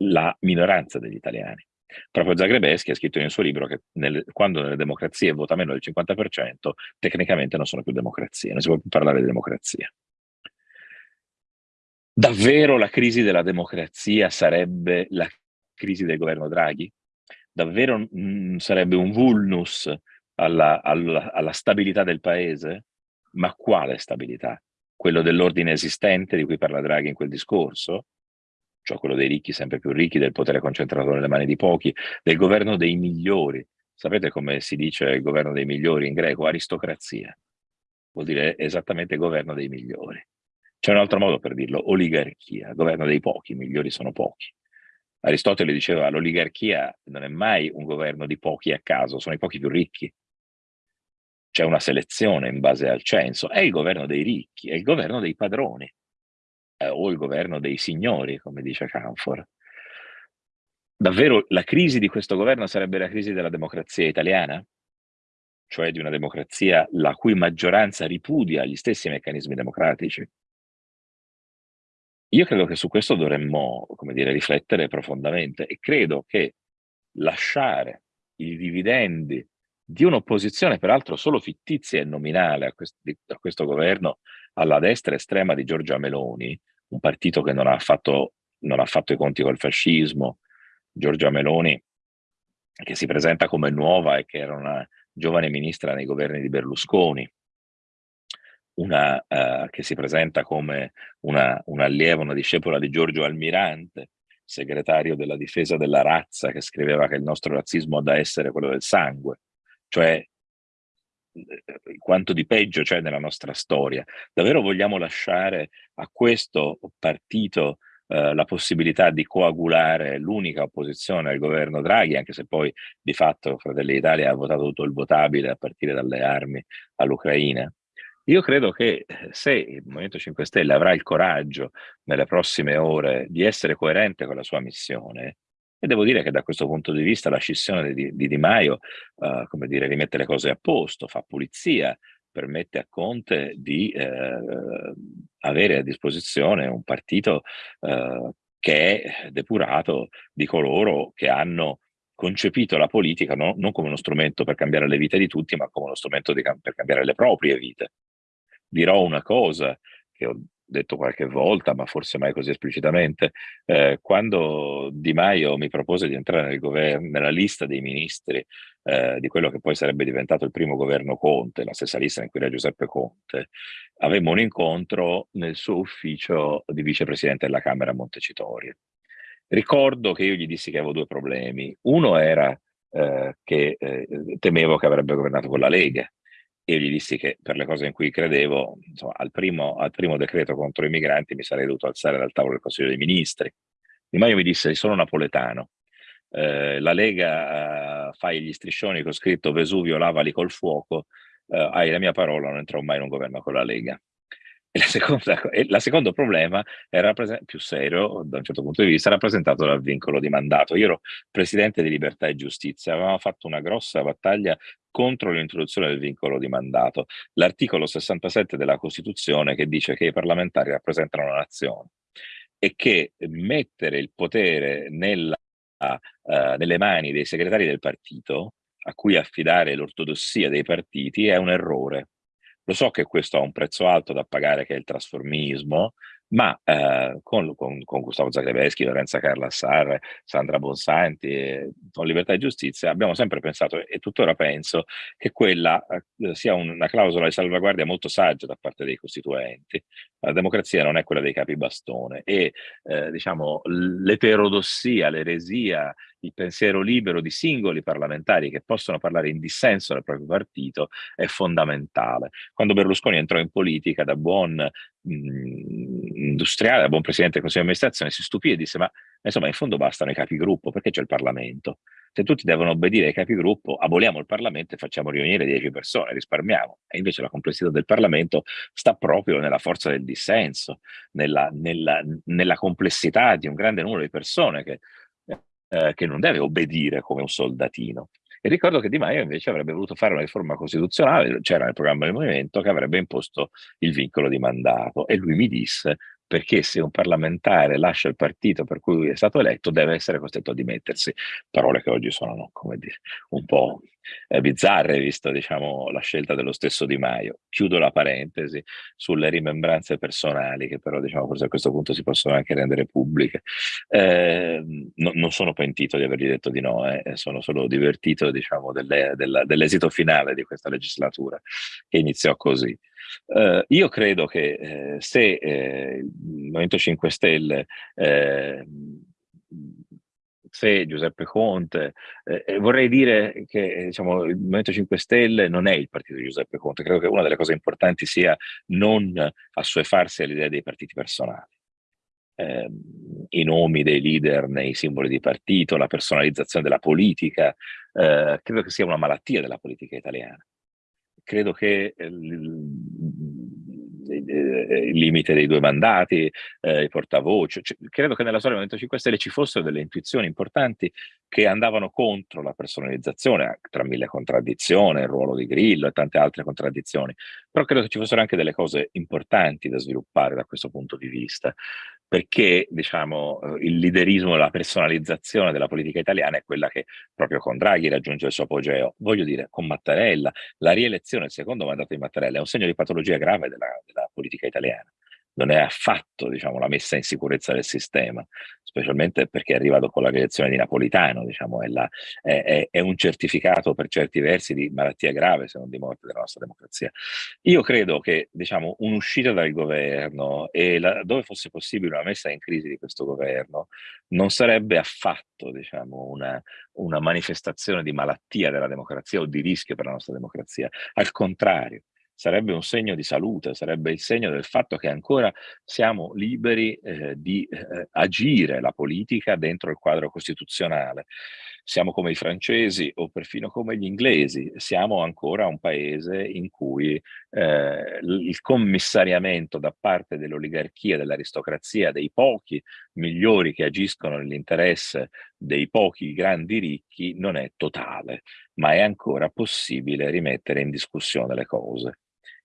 la minoranza degli italiani. Proprio Zagrebeschi ha scritto nel suo libro che nelle, quando nelle democrazie vota meno del 50%, tecnicamente non sono più democrazie, non si può più parlare di democrazia. Davvero la crisi della democrazia sarebbe la crisi del governo Draghi? Davvero mh, mm, sarebbe un vulnus alla, alla, alla stabilità del paese? Ma quale stabilità? Quello dell'ordine esistente di cui parla Draghi in quel discorso? Cioè quello dei ricchi sempre più ricchi, del potere concentrato nelle mani di pochi, del governo dei migliori. Sapete come si dice il governo dei migliori in greco? Aristocrazia. Vuol dire esattamente governo dei migliori. C'è un altro modo per dirlo, oligarchia, governo dei pochi, i migliori sono pochi. Aristotele diceva l'oligarchia non è mai un governo di pochi a caso, sono i pochi più ricchi. C'è una selezione in base al censo, è il governo dei ricchi, è il governo dei padroni eh, o il governo dei signori, come dice Canfor. Davvero la crisi di questo governo sarebbe la crisi della democrazia italiana? Cioè di una democrazia la cui maggioranza ripudia gli stessi meccanismi democratici? Io credo che su questo dovremmo, come dire, riflettere profondamente e credo che lasciare i dividendi di un'opposizione peraltro solo fittizia e nominale a, quest a questo governo alla destra estrema di Giorgia Meloni, un partito che non ha fatto, non ha fatto i conti col fascismo, Giorgia Meloni, che si presenta come nuova e che era una giovane ministra nei governi di Berlusconi, una uh, che si presenta come una, un'allieva, una discepola di Giorgio Almirante, segretario della difesa della razza, che scriveva che il nostro razzismo ha da essere quello del sangue, cioè quanto di peggio c'è nella nostra storia. Davvero vogliamo lasciare a questo partito eh, la possibilità di coagulare l'unica opposizione al governo Draghi, anche se poi di fatto Fratelli d'Italia ha votato tutto il votabile a partire dalle armi all'Ucraina? Io credo che se il Movimento 5 Stelle avrà il coraggio nelle prossime ore di essere coerente con la sua missione, e devo dire che da questo punto di vista la scissione di Di, di Maio, uh, come dire, rimette le cose a posto, fa pulizia, permette a Conte di eh, avere a disposizione un partito eh, che è depurato di coloro che hanno concepito la politica no, non come uno strumento per cambiare le vite di tutti, ma come uno strumento di, per cambiare le proprie vite. Dirò una cosa che ho detto qualche volta, ma forse mai così esplicitamente, eh, quando Di Maio mi propose di entrare nel governo, nella lista dei ministri eh, di quello che poi sarebbe diventato il primo governo Conte, la stessa lista in cui era Giuseppe Conte, avemmo un incontro nel suo ufficio di vicepresidente della Camera a Montecitorio. Ricordo che io gli dissi che avevo due problemi. Uno era eh, che eh, temevo che avrebbe governato con la Lega, io gli dissi che per le cose in cui credevo, insomma, al primo, al primo decreto contro i migranti mi sarei dovuto alzare dal tavolo del Consiglio dei Ministri. Di Maio mi disse, sono napoletano, eh, la Lega eh, fai gli striscioni con scritto Vesuvio lavali col fuoco, eh, hai la mia parola, non entrerò mai in un governo con la Lega. E la seconda, e la secondo problema era più serio, da un certo punto di vista, rappresentato dal vincolo di mandato. Io ero presidente di Libertà e Giustizia, avevamo fatto una grossa battaglia contro l'introduzione del vincolo di mandato. L'articolo 67 della Costituzione che dice che i parlamentari rappresentano la nazione e che mettere il potere nella, uh, nelle mani dei segretari del partito, a cui affidare l'ortodossia dei partiti, è un errore lo so che questo ha un prezzo alto da pagare, che è il trasformismo, ma eh, con, con, con, Gustavo Zagrebeschi, Lorenza Carla Sarre, Sandra Bonsanti, con Libertà e Giustizia, abbiamo sempre pensato, e tuttora penso, che quella eh, sia una clausola di salvaguardia molto saggia da parte dei costituenti. La democrazia non è quella dei capi bastone e, eh, diciamo, l'eterodossia, l'eresia, il pensiero libero di singoli parlamentari che possono parlare in dissenso dal proprio partito è fondamentale. Quando Berlusconi entrò in politica da buon mh, industriale, da buon presidente del Consiglio di amministrazione, si stupì e disse ma insomma in fondo bastano i capigruppo, perché c'è il Parlamento? Se tutti devono obbedire ai capigruppo, aboliamo il Parlamento e facciamo riunire 10 persone, risparmiamo. E invece la complessità del Parlamento sta proprio nella forza del dissenso, nella, nella, nella complessità di un grande numero di persone che eh, che non deve obbedire come un soldatino. E ricordo che Di Maio invece avrebbe voluto fare una riforma costituzionale, c'era nel programma del movimento, che avrebbe imposto il vincolo di mandato. E lui mi disse, perché se un parlamentare lascia il partito per cui è stato eletto deve essere costretto a dimettersi. Parole che oggi sono, dire, un po' eh, bizzarre, visto diciamo, la scelta dello stesso Di Maio. Chiudo la parentesi sulle rimembranze personali, che però diciamo, forse a questo punto si possono anche rendere pubbliche. Eh, no, non sono pentito di avergli detto di no, eh, sono solo divertito diciamo, dell'esito finale di questa legislatura, che iniziò così. Uh, io credo che eh, se eh, il Movimento 5 Stelle eh, se Giuseppe Conte, eh, vorrei dire che diciamo, il Movimento 5 Stelle non è il partito di Giuseppe Conte, credo che una delle cose importanti sia non assuefarsi all'idea dei partiti personali. Eh, I nomi dei leader nei simboli di partito, la personalizzazione della politica, eh, credo che sia una malattia della politica italiana. Credo che eh, il limite dei due mandati, eh, i portavoce. Cioè, credo che nella storia del Movimento 5 Stelle ci fossero delle intuizioni importanti che andavano contro la personalizzazione, tra mille contraddizioni, il ruolo di Grillo e tante altre contraddizioni, però credo che ci fossero anche delle cose importanti da sviluppare da questo punto di vista perché diciamo, eh, il liderismo, la personalizzazione della politica italiana è quella che proprio con Draghi raggiunge il suo apogeo. Voglio dire, con Mattarella, la rielezione, il secondo mandato di Mattarella, è un segno di patologia grave della, della politica italiana non è affatto diciamo, la messa in sicurezza del sistema, specialmente perché arriva dopo la rielezione di Napolitano, diciamo, è, la, è, è, è, un certificato per certi versi di malattia grave, se non di morte della nostra democrazia. Io credo che diciamo, un'uscita dal governo e la, dove fosse possibile una messa in crisi di questo governo non sarebbe affatto diciamo, una, una manifestazione di malattia della democrazia o di rischio per la nostra democrazia, al contrario sarebbe un segno di salute, sarebbe il segno del fatto che ancora siamo liberi eh, di eh, agire la politica dentro il quadro costituzionale. Siamo come i francesi o perfino come gli inglesi, siamo ancora un paese in cui eh, il commissariamento da parte dell'oligarchia, dell'aristocrazia, dei pochi migliori che agiscono nell'interesse dei pochi grandi ricchi non è totale, ma è ancora possibile rimettere in discussione le cose.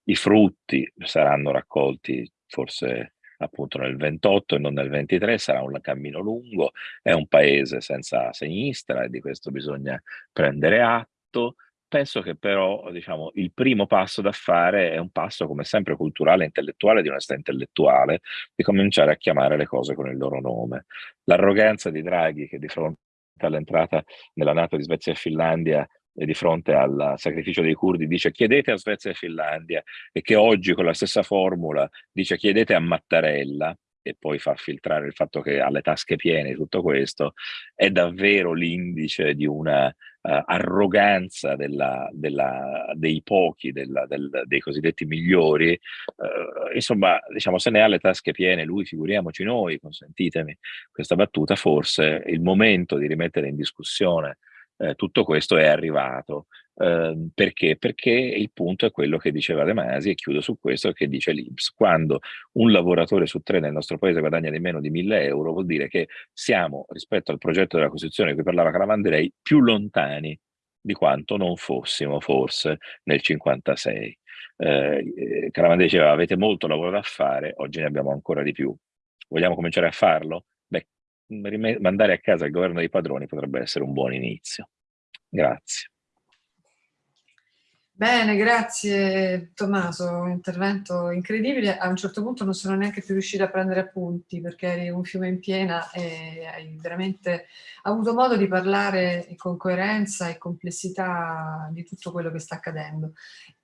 I frutti saranno raccolti forse appunto nel 28 e non nel 23, sarà un cammino lungo, è un paese senza sinistra e di questo bisogna prendere atto. Penso che però diciamo, il primo passo da fare è un passo come sempre culturale intellettuale, di onestà intellettuale, di cominciare a chiamare le cose con il loro nome. L'arroganza di Draghi che di fronte all'entrata nella Nato di Svezia e Finlandia di fronte al sacrificio dei curdi dice chiedete a Svezia e Finlandia e che oggi con la stessa formula dice chiedete a Mattarella e poi fa filtrare il fatto che ha le tasche piene tutto questo, è davvero l'indice di una uh, arroganza della, della, dei pochi, della, del, dei cosiddetti migliori. Uh, insomma, diciamo, se ne ha le tasche piene lui, figuriamoci noi, consentitemi questa battuta, forse il momento di rimettere in discussione eh, tutto questo è arrivato. Eh, perché? Perché il punto è quello che diceva De Masi, e chiudo su questo, che dice l'Inps. Quando un lavoratore su tre nel nostro paese guadagna di meno di 1000 euro, vuol dire che siamo, rispetto al progetto della Costituzione di cui parlava Calamanderei, più lontani di quanto non fossimo forse nel 56. Eh, Calamandrei diceva avete molto lavoro da fare, oggi ne abbiamo ancora di più. Vogliamo cominciare a farlo? Mandare a casa il governo dei padroni potrebbe essere un buon inizio. Grazie. Bene, grazie Tommaso, un intervento incredibile. A un certo punto non sono neanche più riuscita a prendere appunti perché eri un fiume in piena e hai veramente avuto modo di parlare con coerenza e complessità di tutto quello che sta accadendo.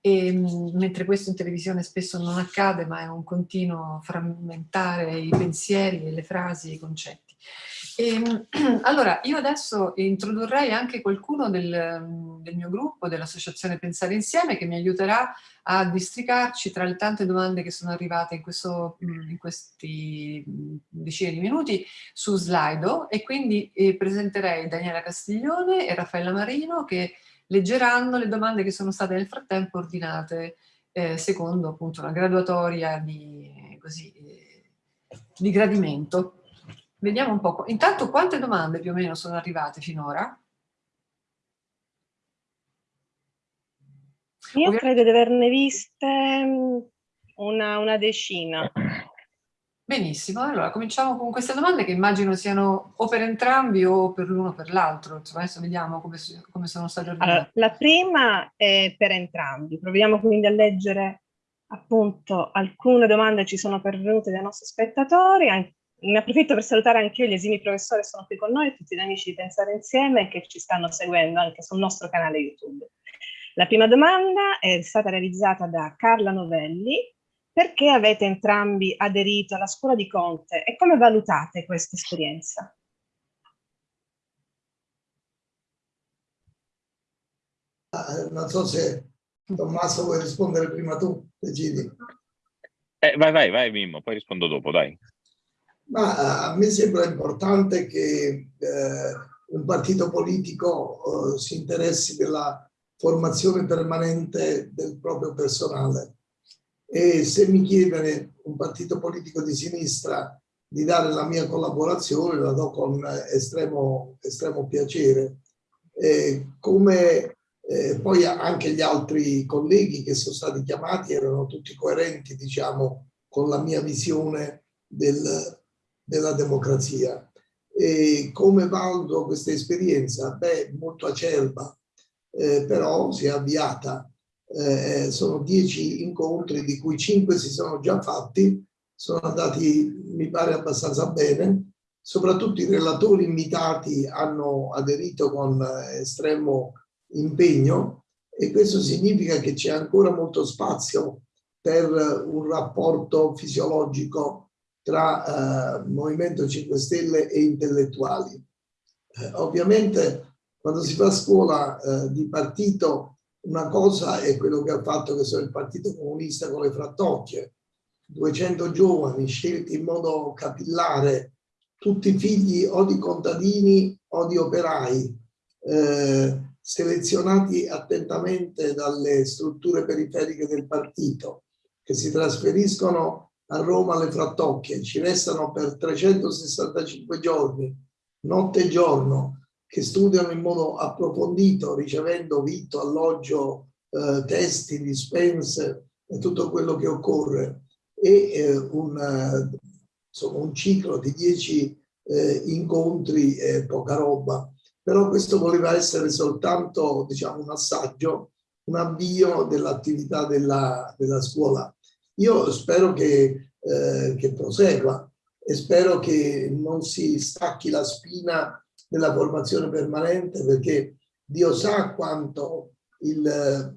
E, mentre questo in televisione spesso non accade, ma è un continuo frammentare i pensieri, le frasi, i concetti. E, ehm, allora, io adesso introdurrei anche qualcuno del, del mio gruppo, dell'associazione Pensare Insieme, che mi aiuterà a districarci tra le tante domande che sono arrivate in, questo, in questi decine di minuti su Slido e quindi eh, presenterei Daniela Castiglione e Raffaella Marino che leggeranno le domande che sono state nel frattempo ordinate eh, secondo appunto una graduatoria di, così, eh, di gradimento. Vediamo un po'. Intanto quante domande più o meno sono arrivate finora? Io Ovviamente... credo di averne viste mm, una, una decina. Benissimo, allora cominciamo con queste domande che immagino siano o per entrambi o per l'uno o per l'altro. Adesso vediamo come, come sono state ordinate. Allora, la prima è per entrambi. Proviamo quindi a leggere appunto alcune domande ci sono pervenute dai nostri spettatori. Ne approfitto per salutare anche io gli esimi professori che sono qui con noi, tutti gli amici di Pensare Insieme e che ci stanno seguendo anche sul nostro canale YouTube. La prima domanda è stata realizzata da Carla Novelli perché avete entrambi aderito alla scuola di Conte e come valutate questa esperienza? Ah, non so se Tommaso vuoi rispondere prima tu, decidi. Eh, vai, vai, vai Mimmo, poi rispondo dopo, dai. Ma eh, a me sembra importante che eh, un partito politico eh, si interessi della formazione permanente del proprio personale e se mi chiede un partito politico di sinistra di dare la mia collaborazione la do con estremo, estremo piacere. Eh, come eh, poi anche gli altri colleghi che sono stati chiamati erano tutti coerenti diciamo con la mia visione del, della democrazia. E come valuto questa esperienza? Beh, molto acerba, eh, però si è avviata eh, sono dieci incontri di cui cinque si sono già fatti, sono andati mi pare abbastanza bene, soprattutto i relatori invitati hanno aderito con estremo impegno e questo significa che c'è ancora molto spazio per un rapporto fisiologico tra eh, Movimento 5 Stelle e intellettuali. Eh, ovviamente quando si fa scuola eh, di partito una cosa è quello che ha fatto che sono il Partito Comunista con le frattocchie, 200 giovani scelti in modo capillare, tutti figli o di contadini o di operai, eh, selezionati attentamente dalle strutture periferiche del partito, che si trasferiscono a Roma alle frattocchie, ci restano per 365 giorni, notte e giorno, che studiano in modo approfondito, ricevendo vitto, alloggio, eh, testi, dispense e tutto quello che occorre e eh, un, insomma, un ciclo di dieci eh, incontri e poca roba. Però questo voleva essere soltanto diciamo, un assaggio, un avvio dell'attività della, della, scuola. Io spero che, eh, che prosegua e spero che non si stacchi la spina della formazione permanente perché Dio sa quanto il,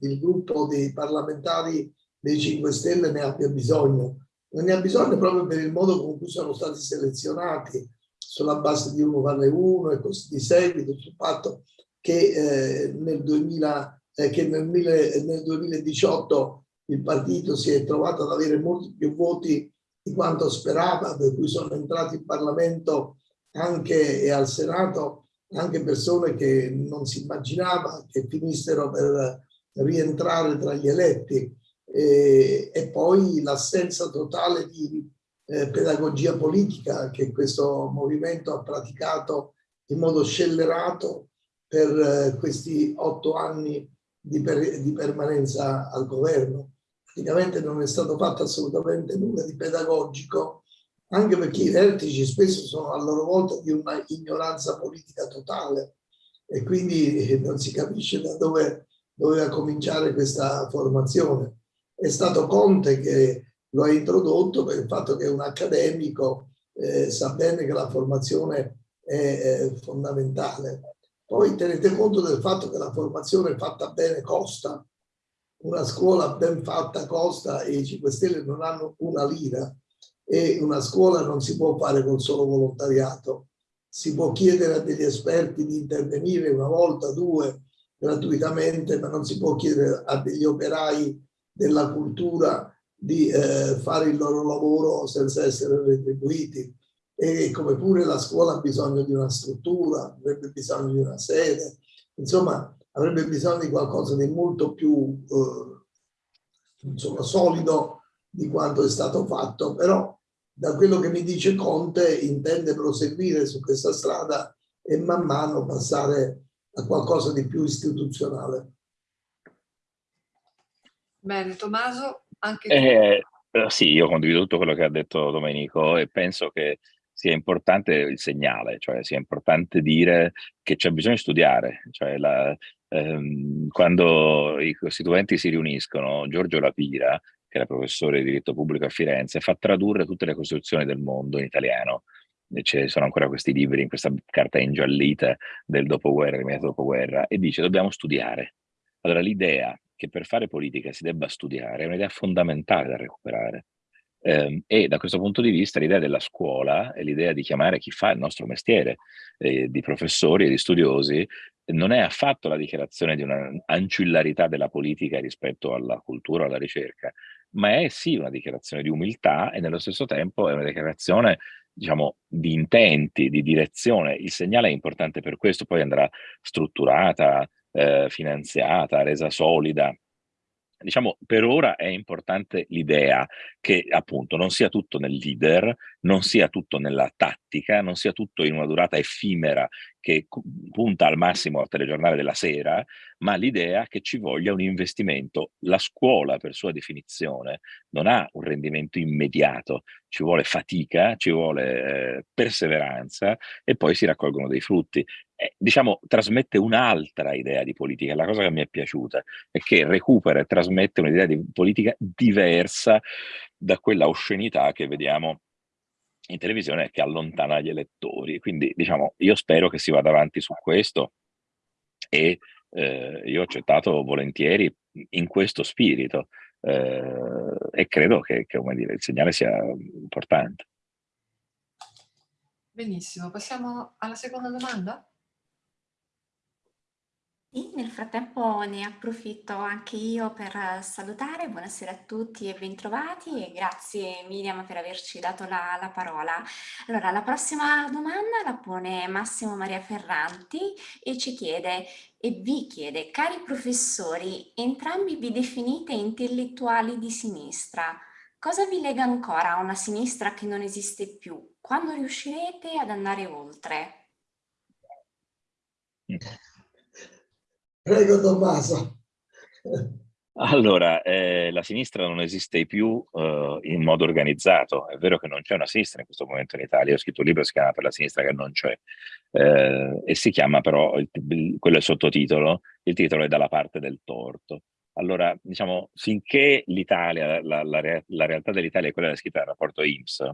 il gruppo dei parlamentari dei 5 Stelle ne abbia bisogno. Ne ha bisogno proprio per il modo con cui sono stati selezionati sulla base di uno vale uno e così di seguito sul fatto che, eh, nel, 2000, eh, che nel, nel 2018 il partito si è trovato ad avere molti più voti di quanto sperava, per cui sono entrati in Parlamento anche e al Senato anche persone che non si immaginava che finissero per rientrare tra gli eletti e, e poi l'assenza totale di eh, pedagogia politica che questo movimento ha praticato in modo scellerato per eh, questi otto anni di, per, di permanenza al governo. Praticamente non è stato fatto assolutamente nulla di pedagogico anche perché i vertici spesso sono a loro volta di una ignoranza politica totale e quindi eh, non si capisce da dove doveva cominciare questa formazione. È stato Conte che lo ha introdotto per il fatto che un accademico eh, sa bene che la formazione è, è fondamentale. Poi tenete conto del fatto che la formazione fatta bene costa, una scuola ben fatta costa e i 5 Stelle non hanno una lira e una scuola non si può fare col solo volontariato. Si può chiedere a degli esperti di intervenire una volta, due, gratuitamente, ma non si può chiedere a degli operai della cultura di eh, fare il loro lavoro senza essere retribuiti. E come pure la scuola ha bisogno di una struttura, avrebbe bisogno di una sede, insomma avrebbe bisogno di qualcosa di molto più eh, insomma, solido di quanto è stato fatto, però da quello che mi dice Conte intende proseguire su questa strada e man mano passare a qualcosa di più istituzionale. Bene, Tommaso, anche. Eh, eh, sì, io condivido tutto quello che ha detto Domenico e penso che sia importante il segnale, cioè sia importante dire che c'è bisogno di studiare. Cioè la, ehm, quando i costituenti si riuniscono, Giorgio Lapira, che era professore di diritto pubblico a Firenze, fa tradurre tutte le costituzioni del mondo in italiano ci sono ancora questi libri in questa carta ingiallita del dopoguerra, del dopoguerra, e dice dobbiamo studiare. Allora l'idea che per fare politica si debba studiare è un'idea fondamentale da recuperare. Eh, e da questo punto di vista l'idea della scuola e l'idea di chiamare chi fa il nostro mestiere, eh, di professori e di studiosi, non è affatto la dichiarazione di un'ancillarità della politica rispetto alla cultura alla ricerca, ma è sì una dichiarazione di umiltà e nello stesso tempo è una dichiarazione diciamo, di intenti, di direzione. Il segnale è importante per questo, poi andrà strutturata, eh, finanziata, resa solida. Diciamo, per ora è importante l'idea che appunto non sia tutto nel leader, non sia tutto nella tattica, non sia tutto in una durata effimera che punta al massimo al telegiornale della sera, ma l'idea che ci voglia un investimento. La scuola, per sua definizione, non ha un rendimento immediato, ci vuole fatica, ci vuole eh, perseveranza e poi si raccolgono dei frutti. Eh, diciamo, trasmette un'altra idea di politica. La cosa che mi è piaciuta è che recupera e trasmette un'idea di politica diversa da quella oscenità che vediamo in televisione che allontana gli elettori. Quindi, diciamo, io spero che si vada avanti su questo e eh, io ho accettato volentieri in questo spirito eh, e credo che, che dire, il segnale sia importante. Benissimo, passiamo alla seconda domanda? Sì, nel frattempo ne approfitto anche io per salutare, buonasera a tutti e bentrovati e grazie Miriam per averci dato la, la parola. Allora, la prossima domanda la pone Massimo Maria Ferranti e ci chiede e vi chiede, cari professori, entrambi vi definite intellettuali di sinistra, cosa vi lega ancora a una sinistra che non esiste più? Quando riuscirete ad andare oltre? Prego Tommaso. Allora, eh, la sinistra non esiste più eh, in modo organizzato. È vero che non c'è una sinistra in questo momento in Italia. Ho scritto un libro che si chiama Per la sinistra che non c'è. Eh, e si chiama però, il, quello è il sottotitolo, il titolo è Dalla parte del torto. Allora, diciamo, finché l'Italia, la, la, la, realtà dell'Italia è quella scritta nel rapporto IMSS,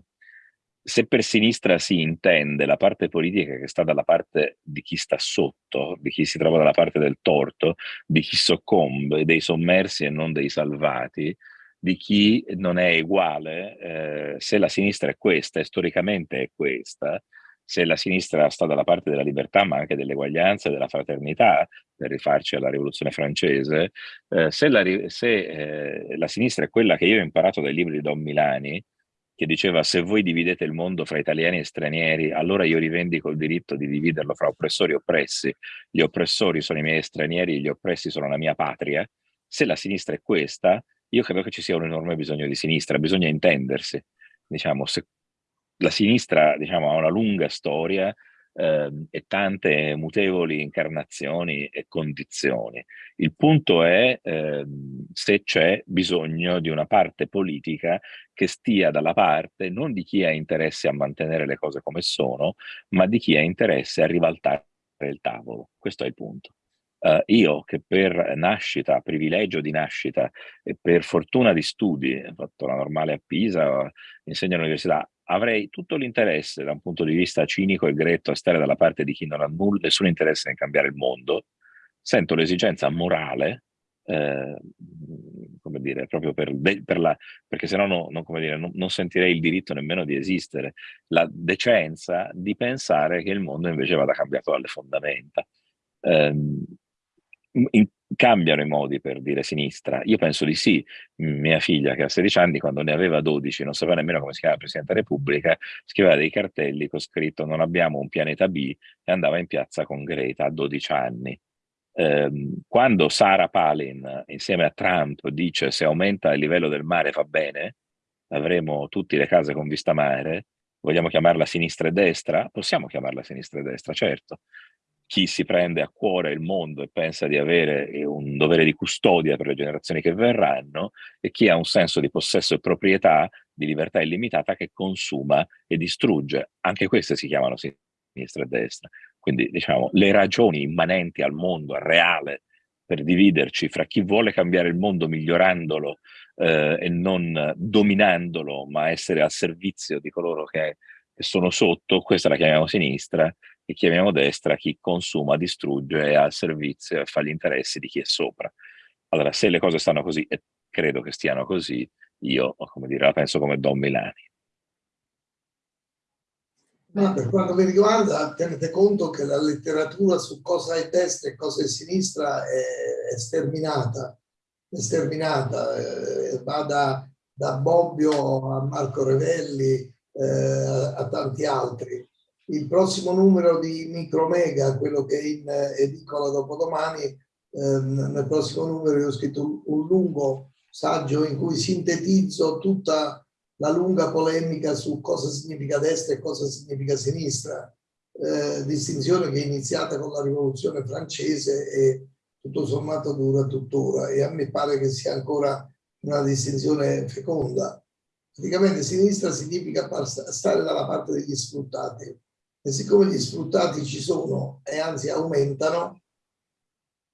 se per sinistra si intende la parte politica che sta dalla parte di chi sta sotto, di chi si trova dalla parte del torto, di chi soccombe, dei sommersi e non dei salvati, di chi non è uguale, eh, se la sinistra è questa e storicamente è questa, se la sinistra sta dalla parte della libertà ma anche dell'eguaglianza e della fraternità, per rifarci alla rivoluzione francese, eh, se, la, se eh, la sinistra è quella che io ho imparato dai libri di Don Milani, che diceva se voi dividete il mondo fra italiani e stranieri, allora io rivendico il diritto di dividerlo fra oppressori e oppressi. Gli oppressori sono i miei stranieri, gli oppressi sono la mia patria. Se la sinistra è questa, io credo che ci sia un enorme bisogno di sinistra, bisogna intendersi. Diciamo, se la sinistra diciamo, ha una lunga storia, eh, e tante mutevoli incarnazioni e condizioni. Il punto è eh, se c'è bisogno di una parte politica che stia dalla parte non di chi ha interesse a mantenere le cose come sono, ma di chi ha interesse a ribaltare il tavolo. Questo è il punto. Uh, io che per nascita, privilegio di nascita e per fortuna di studi, ho fatto la normale a Pisa, insegno all'università, avrei tutto l'interesse da un punto di vista cinico e gretto a stare dalla parte di chi non ha nulla, nessun interesse nel cambiare il mondo, sento l'esigenza morale, eh, come dire, proprio per, per la, perché sennò no, non, come dire, non, non, sentirei il diritto nemmeno di esistere, la decenza di pensare che il mondo invece vada cambiato dalle fondamenta. Eh, in, cambiano i modi per dire sinistra? Io penso di sì. Mia figlia, che ha 16 anni, quando ne aveva 12, non sapeva nemmeno come si chiama Presidente della Repubblica, scriveva dei cartelli con scritto non abbiamo un pianeta B e andava in piazza con Greta a 12 anni. Eh, quando Sara Palin, insieme a Trump, dice se aumenta il livello del mare va bene, avremo tutte le case con vista mare, vogliamo chiamarla sinistra e destra? Possiamo chiamarla sinistra e destra, certo chi si prende a cuore il mondo e pensa di avere eh, un dovere di custodia per le generazioni che verranno e chi ha un senso di possesso e proprietà, di libertà illimitata che consuma e distrugge. Anche queste si chiamano sinistra e destra. Quindi diciamo le ragioni immanenti al mondo, al reale, per dividerci fra chi vuole cambiare il mondo migliorandolo eh, e non dominandolo, ma essere al servizio di coloro che, che sono sotto, questa la chiamiamo sinistra, che chiamiamo destra chi consuma, distrugge, è al servizio e fa gli interessi di chi è sopra. Allora, se le cose stanno così, e credo che stiano così, io, come dire, la penso come Don Milani. Ma per quanto mi riguarda, tenete conto che la letteratura su cosa è destra e cosa è sinistra è, è sterminata, è sterminata, eh, va da, da, Bobbio a Marco Revelli eh, a, a tanti altri il prossimo numero di Micromega, quello che è in edicola dopodomani, ehm, nel prossimo numero io ho scritto un lungo saggio in cui sintetizzo tutta la lunga polemica su cosa significa destra e cosa significa sinistra, eh, distinzione che è iniziata con la rivoluzione francese e tutto sommato dura tuttora e a me pare che sia ancora una distinzione feconda. Praticamente sinistra significa stare dalla parte degli sfruttati, e siccome gli sfruttati ci sono e anzi aumentano,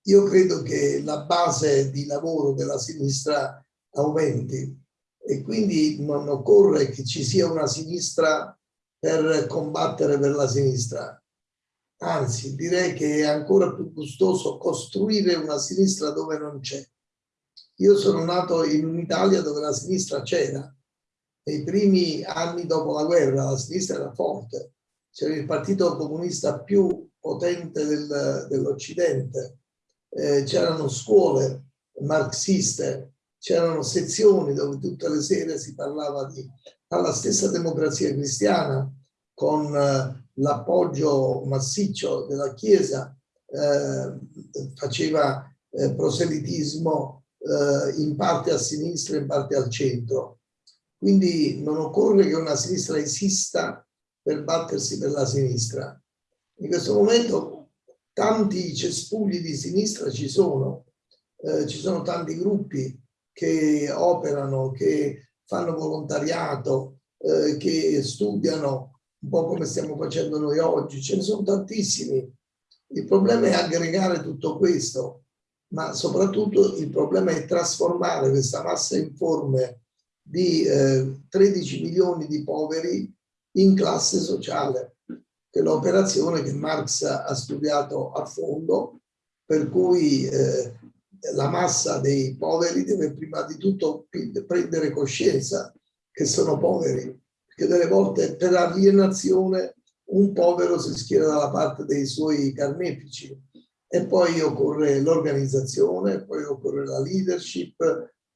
io credo che la base di lavoro della sinistra aumenti e quindi non occorre che ci sia una sinistra per combattere per la sinistra. Anzi, direi che è ancora più gustoso costruire una sinistra dove non c'è. Io sono nato in un'Italia dove la sinistra c'era. Nei primi anni dopo la guerra la sinistra era forte c'era il partito comunista più potente del, dell'Occidente, eh, c'erano scuole marxiste, c'erano sezioni dove tutte le sere si parlava di alla stessa democrazia cristiana con eh, l'appoggio massiccio della Chiesa eh, faceva eh, proselitismo eh, in parte a sinistra e in parte al centro. Quindi non occorre che una sinistra esista per battersi per la sinistra. In questo momento tanti cespugli di sinistra ci sono, eh, ci sono tanti gruppi che operano, che fanno volontariato, eh, che studiano un po' come stiamo facendo noi oggi, ce ne sono tantissimi. Il problema è aggregare tutto questo, ma soprattutto il problema è trasformare questa massa informe di eh, 13 milioni di poveri in classe sociale, che è l'operazione che Marx ha studiato a fondo, per cui eh, la massa dei poveri deve prima di tutto prendere coscienza che sono poveri, perché delle volte per alienazione un povero si schiera dalla parte dei suoi carnefici. E poi occorre l'organizzazione, poi occorre la leadership,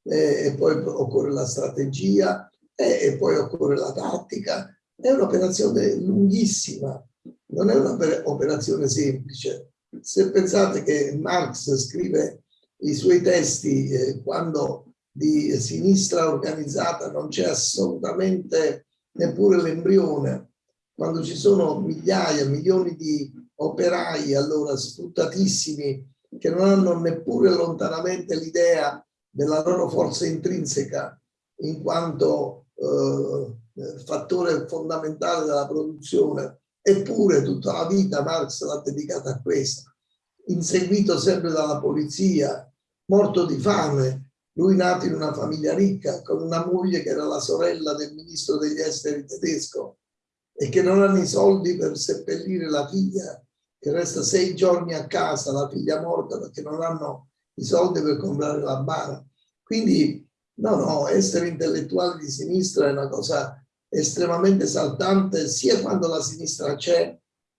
eh, e poi occorre la strategia eh, e poi occorre la tattica è un'operazione lunghissima, non è un'operazione semplice. Se pensate che Marx scrive i suoi testi eh, quando di sinistra organizzata non c'è assolutamente neppure l'embrione, quando ci sono migliaia, milioni di operai allora sfruttatissimi che non hanno neppure lontanamente l'idea della loro forza intrinseca in quanto eh, fattore fondamentale della produzione, eppure tutta la vita Marx l'ha dedicata a questo, inseguito sempre dalla polizia, morto di fame, lui nato in una famiglia ricca, con una moglie che era la sorella del ministro degli esteri tedesco e che non hanno i soldi per seppellire la figlia, che resta sei giorni a casa, la figlia morta perché non hanno i soldi per comprare la bara. Quindi, no, no, essere intellettuali di sinistra è una cosa estremamente esaltante, sia quando la sinistra c'è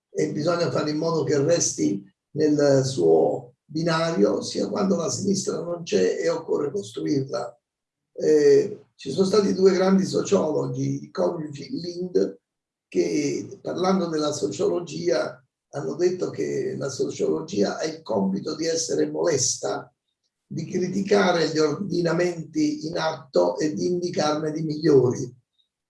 e bisogna fare in modo che resti nel suo binario, sia quando la sinistra non c'è e occorre costruirla. Eh, ci sono stati due grandi sociologi, i coniugi Lind, che parlando della sociologia hanno detto che la sociologia ha il compito di essere molesta, di criticare gli ordinamenti in atto e di indicarne di migliori.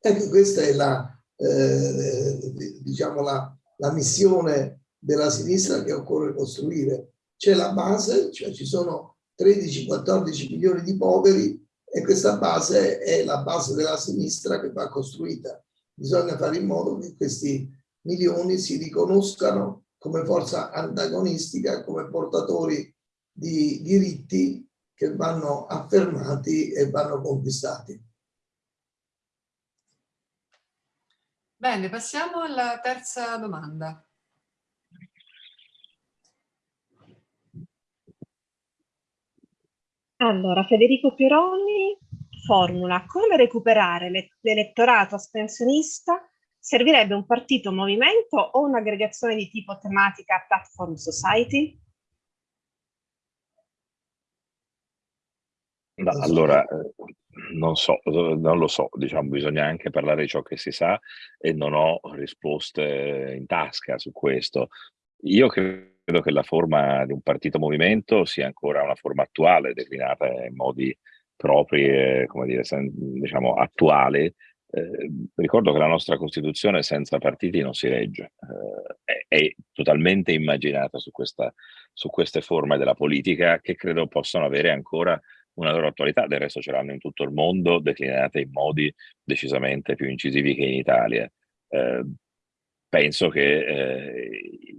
Ecco, questa è la, eh, diciamo la, la missione della sinistra che occorre costruire. C'è la base, cioè ci sono 13-14 milioni di poveri e questa base è la base della sinistra che va costruita. Bisogna fare in modo che questi milioni si riconoscano come forza antagonistica, come portatori di diritti che vanno affermati e vanno conquistati. Bene, passiamo alla terza domanda. Allora, Federico Pironi formula come recuperare l'elettorato astensionista servirebbe un partito movimento o un'aggregazione di tipo tematica platform society? Allora, eh, non so, non lo so, diciamo, bisogna anche parlare di ciò che si sa e non ho risposte in tasca su questo. Io credo che la forma di un partito movimento sia ancora una forma attuale, declinata in modi propri e, come dire, diciamo, attuali. Eh, ricordo che la nostra Costituzione senza partiti non si regge, eh, è, è, totalmente immaginata su, questa, su queste forme della politica che credo possano avere ancora una loro attualità, del resto ce l'hanno in tutto il mondo, declinate in modi decisamente più incisivi che in Italia. Eh, penso che eh,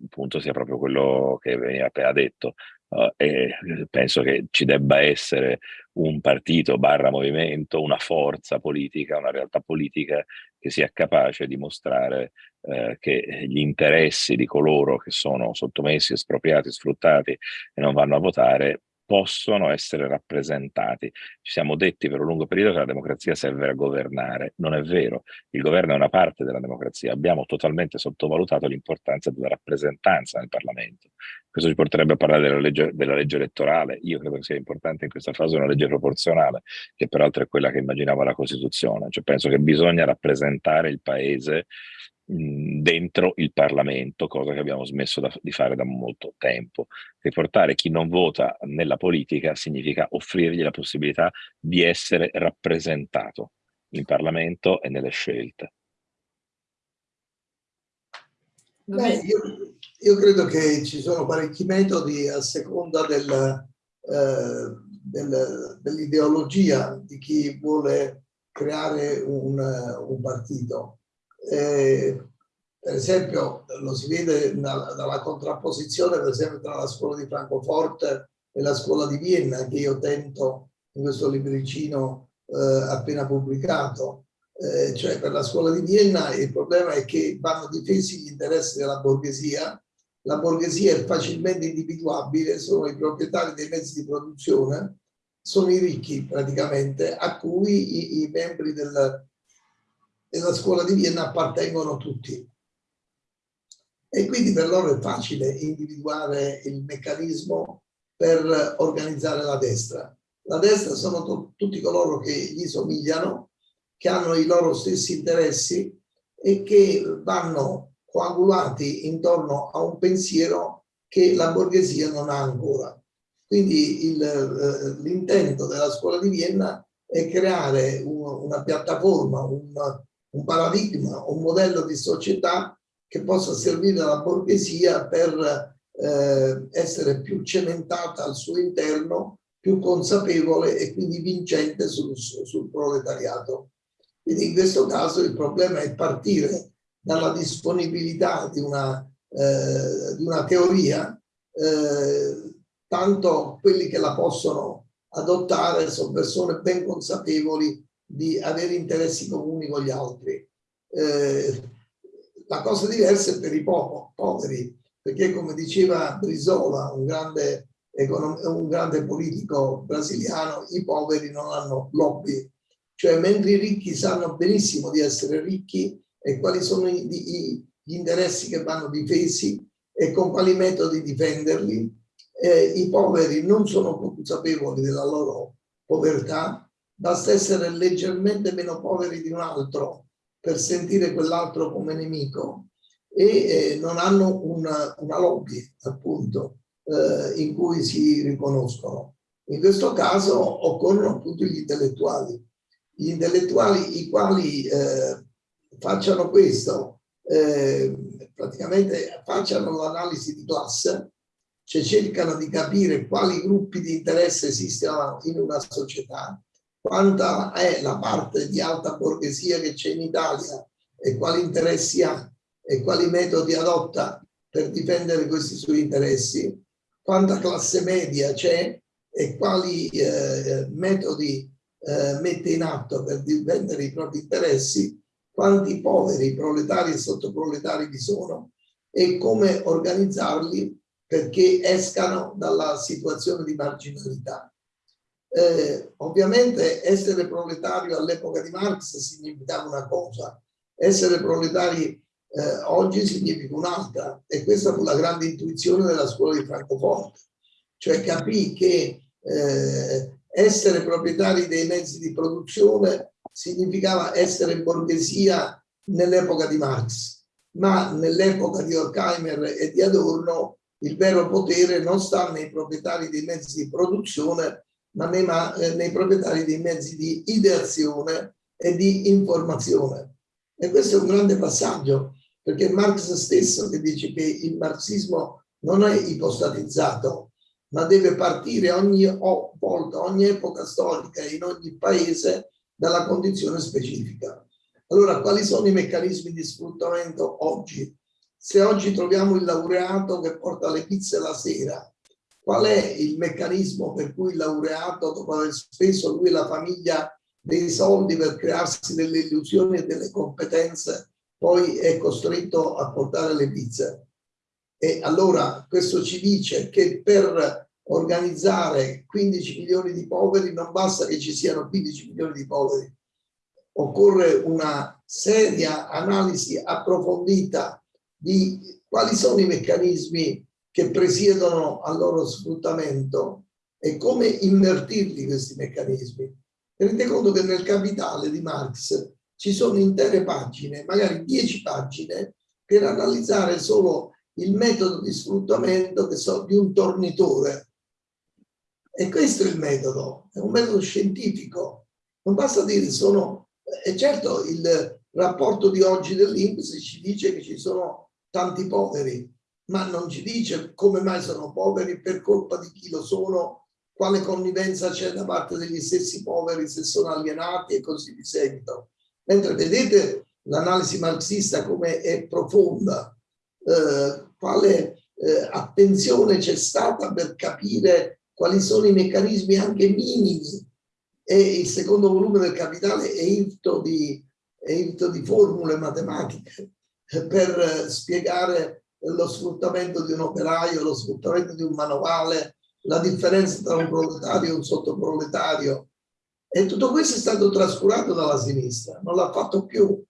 il punto sia proprio quello che veniva appena detto. Uh, e penso che ci debba essere un partito barra movimento, una forza politica, una realtà politica che sia capace di mostrare eh, che gli interessi di coloro che sono sottomessi, espropriati, sfruttati e non vanno a votare possono essere rappresentati. Ci siamo detti per un lungo periodo che la democrazia serve a governare. Non è vero. Il governo è una parte della democrazia. Abbiamo totalmente sottovalutato l'importanza della rappresentanza nel Parlamento. Questo ci porterebbe a parlare della legge, della legge elettorale. Io credo che sia importante in questa fase una legge proporzionale, che peraltro è quella che immaginava la Costituzione. Cioè penso che bisogna rappresentare il Paese dentro il Parlamento, cosa che abbiamo smesso da, di fare da molto tempo. Riportare chi non vota nella politica significa offrirgli la possibilità di essere rappresentato in Parlamento e nelle scelte. Beh, io, io, credo che ci sono parecchi metodi a seconda del, eh, del, dell'ideologia di chi vuole creare un, un partito eh, per esempio lo si vede dalla, contrapposizione per esempio tra la scuola di Francoforte e la scuola di Vienna che io tento in questo libricino eh, appena pubblicato. Eh, cioè per la scuola di Vienna il problema è che vanno difesi gli interessi della borghesia, la borghesia è facilmente individuabile, sono i proprietari dei mezzi di produzione, sono i ricchi praticamente, a cui i, i membri del, della scuola di Vienna appartengono tutti. E quindi per loro è facile individuare il meccanismo per organizzare la destra. La destra sono tutti coloro che gli somigliano, che hanno i loro stessi interessi e che vanno coagulati intorno a un pensiero che la borghesia non ha ancora. Quindi eh, l'intento della scuola di Vienna è creare un, una piattaforma, un, un paradigma, un modello di società che possa servire alla borghesia per eh, essere più cementata al suo interno, più consapevole e quindi vincente sul, sul proletariato. Quindi in questo caso il problema è partire dalla disponibilità di una, eh, di una teoria, eh, tanto quelli che la possono adottare sono persone ben consapevoli di avere interessi comuni con gli altri. Eh, la cosa diversa è per i po poveri, perché come diceva Brisola, un grande un grande politico brasiliano, i poveri non hanno lobby. Cioè, mentre i ricchi sanno benissimo di essere ricchi e quali sono i, i, gli interessi che vanno difesi e con quali metodi difenderli, eh, i poveri non sono consapevoli della loro povertà, basta essere leggermente meno poveri di un altro per sentire quell'altro come nemico e eh, non hanno una, una lobby, appunto, eh, in cui si riconoscono. In questo caso occorrono appunto gli intellettuali. Gli intellettuali i quali eh, facciano questo, eh, praticamente facciano l'analisi di classe, cioè cercano di capire quali gruppi di interesse esistono in una società, quanta è la parte di alta borghesia che c'è in Italia e quali interessi ha e quali metodi adotta per difendere questi suoi interessi, quanta classe media c'è e quali eh, metodi eh, mette in atto per difendere i propri interessi, quanti poveri, proletari e sottoproletari vi sono e come organizzarli perché escano dalla situazione di marginalità. Eh, ovviamente essere proletario all'epoca di Marx significava una cosa, essere proletari eh, oggi significa un'altra e questa fu la grande intuizione della scuola di Francoforte, cioè capì che eh, essere proprietari dei mezzi di produzione significava essere borghesia nell'epoca di Marx, ma nell'epoca di Horkheimer e di Adorno il vero potere non sta nei proprietari dei mezzi di produzione, ma nei, eh, nei proprietari dei mezzi di ideazione e di informazione. E questo è un grande passaggio, perché Marx stesso che dice che il marxismo non è ipostatizzato, ma deve partire ogni volta, ogni epoca storica in ogni paese dalla condizione specifica. Allora, quali sono i meccanismi di sfruttamento oggi? Se oggi troviamo il laureato che porta le pizze la sera, qual è il meccanismo per cui il laureato, dopo aver speso lui e la famiglia dei soldi per crearsi delle illusioni e delle competenze, poi è costretto a portare le pizze? E allora questo ci dice che per organizzare 15 milioni di poveri non basta che ci siano 15 milioni di poveri, occorre una seria analisi approfondita di quali sono i meccanismi che presiedono al loro sfruttamento e come invertirli questi meccanismi. Tenete conto che nel Capitale di Marx ci sono intere pagine, magari 10 pagine, per analizzare solo il metodo di sfruttamento so, di un tornitore. E questo è il metodo, è un metodo scientifico. Non basta dire sono... E certo il rapporto di oggi dell'Inps ci dice che ci sono tanti poveri, ma non ci dice come mai sono poveri, per colpa di chi lo sono, quale connivenza c'è da parte degli stessi poveri, se sono alienati e così di seguito. Mentre vedete l'analisi marxista come è profonda, eh, quale eh, attenzione c'è stata per capire quali sono i meccanismi anche minimi e il secondo volume del Capitale è irto di, è irto di formule matematiche per spiegare lo sfruttamento di un operaio, lo sfruttamento di un manovale, la differenza tra un proletario e un sottoproletario. E tutto questo è stato trascurato dalla sinistra, non l'ha fatto più.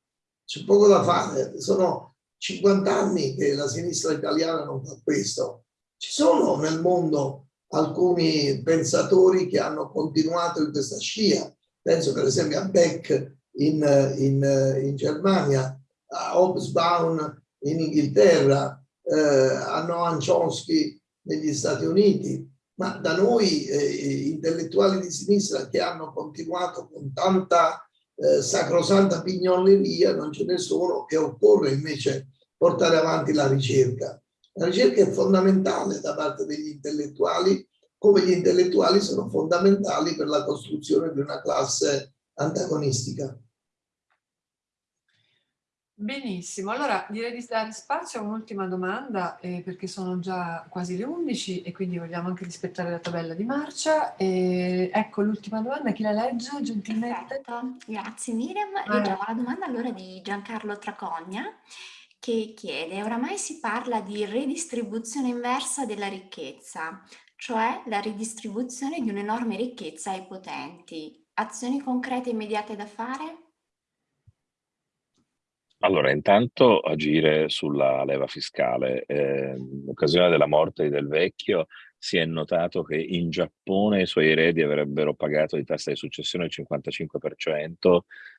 C'è poco da fare, sono 50 anni che la sinistra italiana non fa questo. Ci sono nel mondo alcuni pensatori che hanno continuato in questa scia, penso per esempio a Beck in, in, in Germania, a Hobsbawm in Inghilterra, eh, a Noam Chomsky negli Stati Uniti, ma da noi eh, intellettuali di sinistra che hanno continuato con tanta eh, sacrosanta pignoleria non ce ne sono e occorre invece portare avanti la ricerca. La ricerca è fondamentale da parte degli intellettuali, come gli intellettuali sono fondamentali per la costruzione di una classe antagonistica. Benissimo, allora direi di dare spazio a un'ultima domanda eh, perché sono già quasi le 11 e quindi vogliamo anche rispettare la tabella di marcia. E ecco l'ultima domanda, chi la legge gentilmente? Perfetto, grazie Miriam. Trovo la domanda allora di Giancarlo Tracogna che chiede, oramai si parla di redistribuzione inversa della ricchezza. cioè la ridistribuzione di un'enorme ricchezza ai potenti. Azioni concrete e immediate da fare? Allora, intanto agire sulla leva fiscale. Eh, in occasione della morte del vecchio si è notato che in Giappone i suoi eredi avrebbero pagato di tassa di successione il 55%,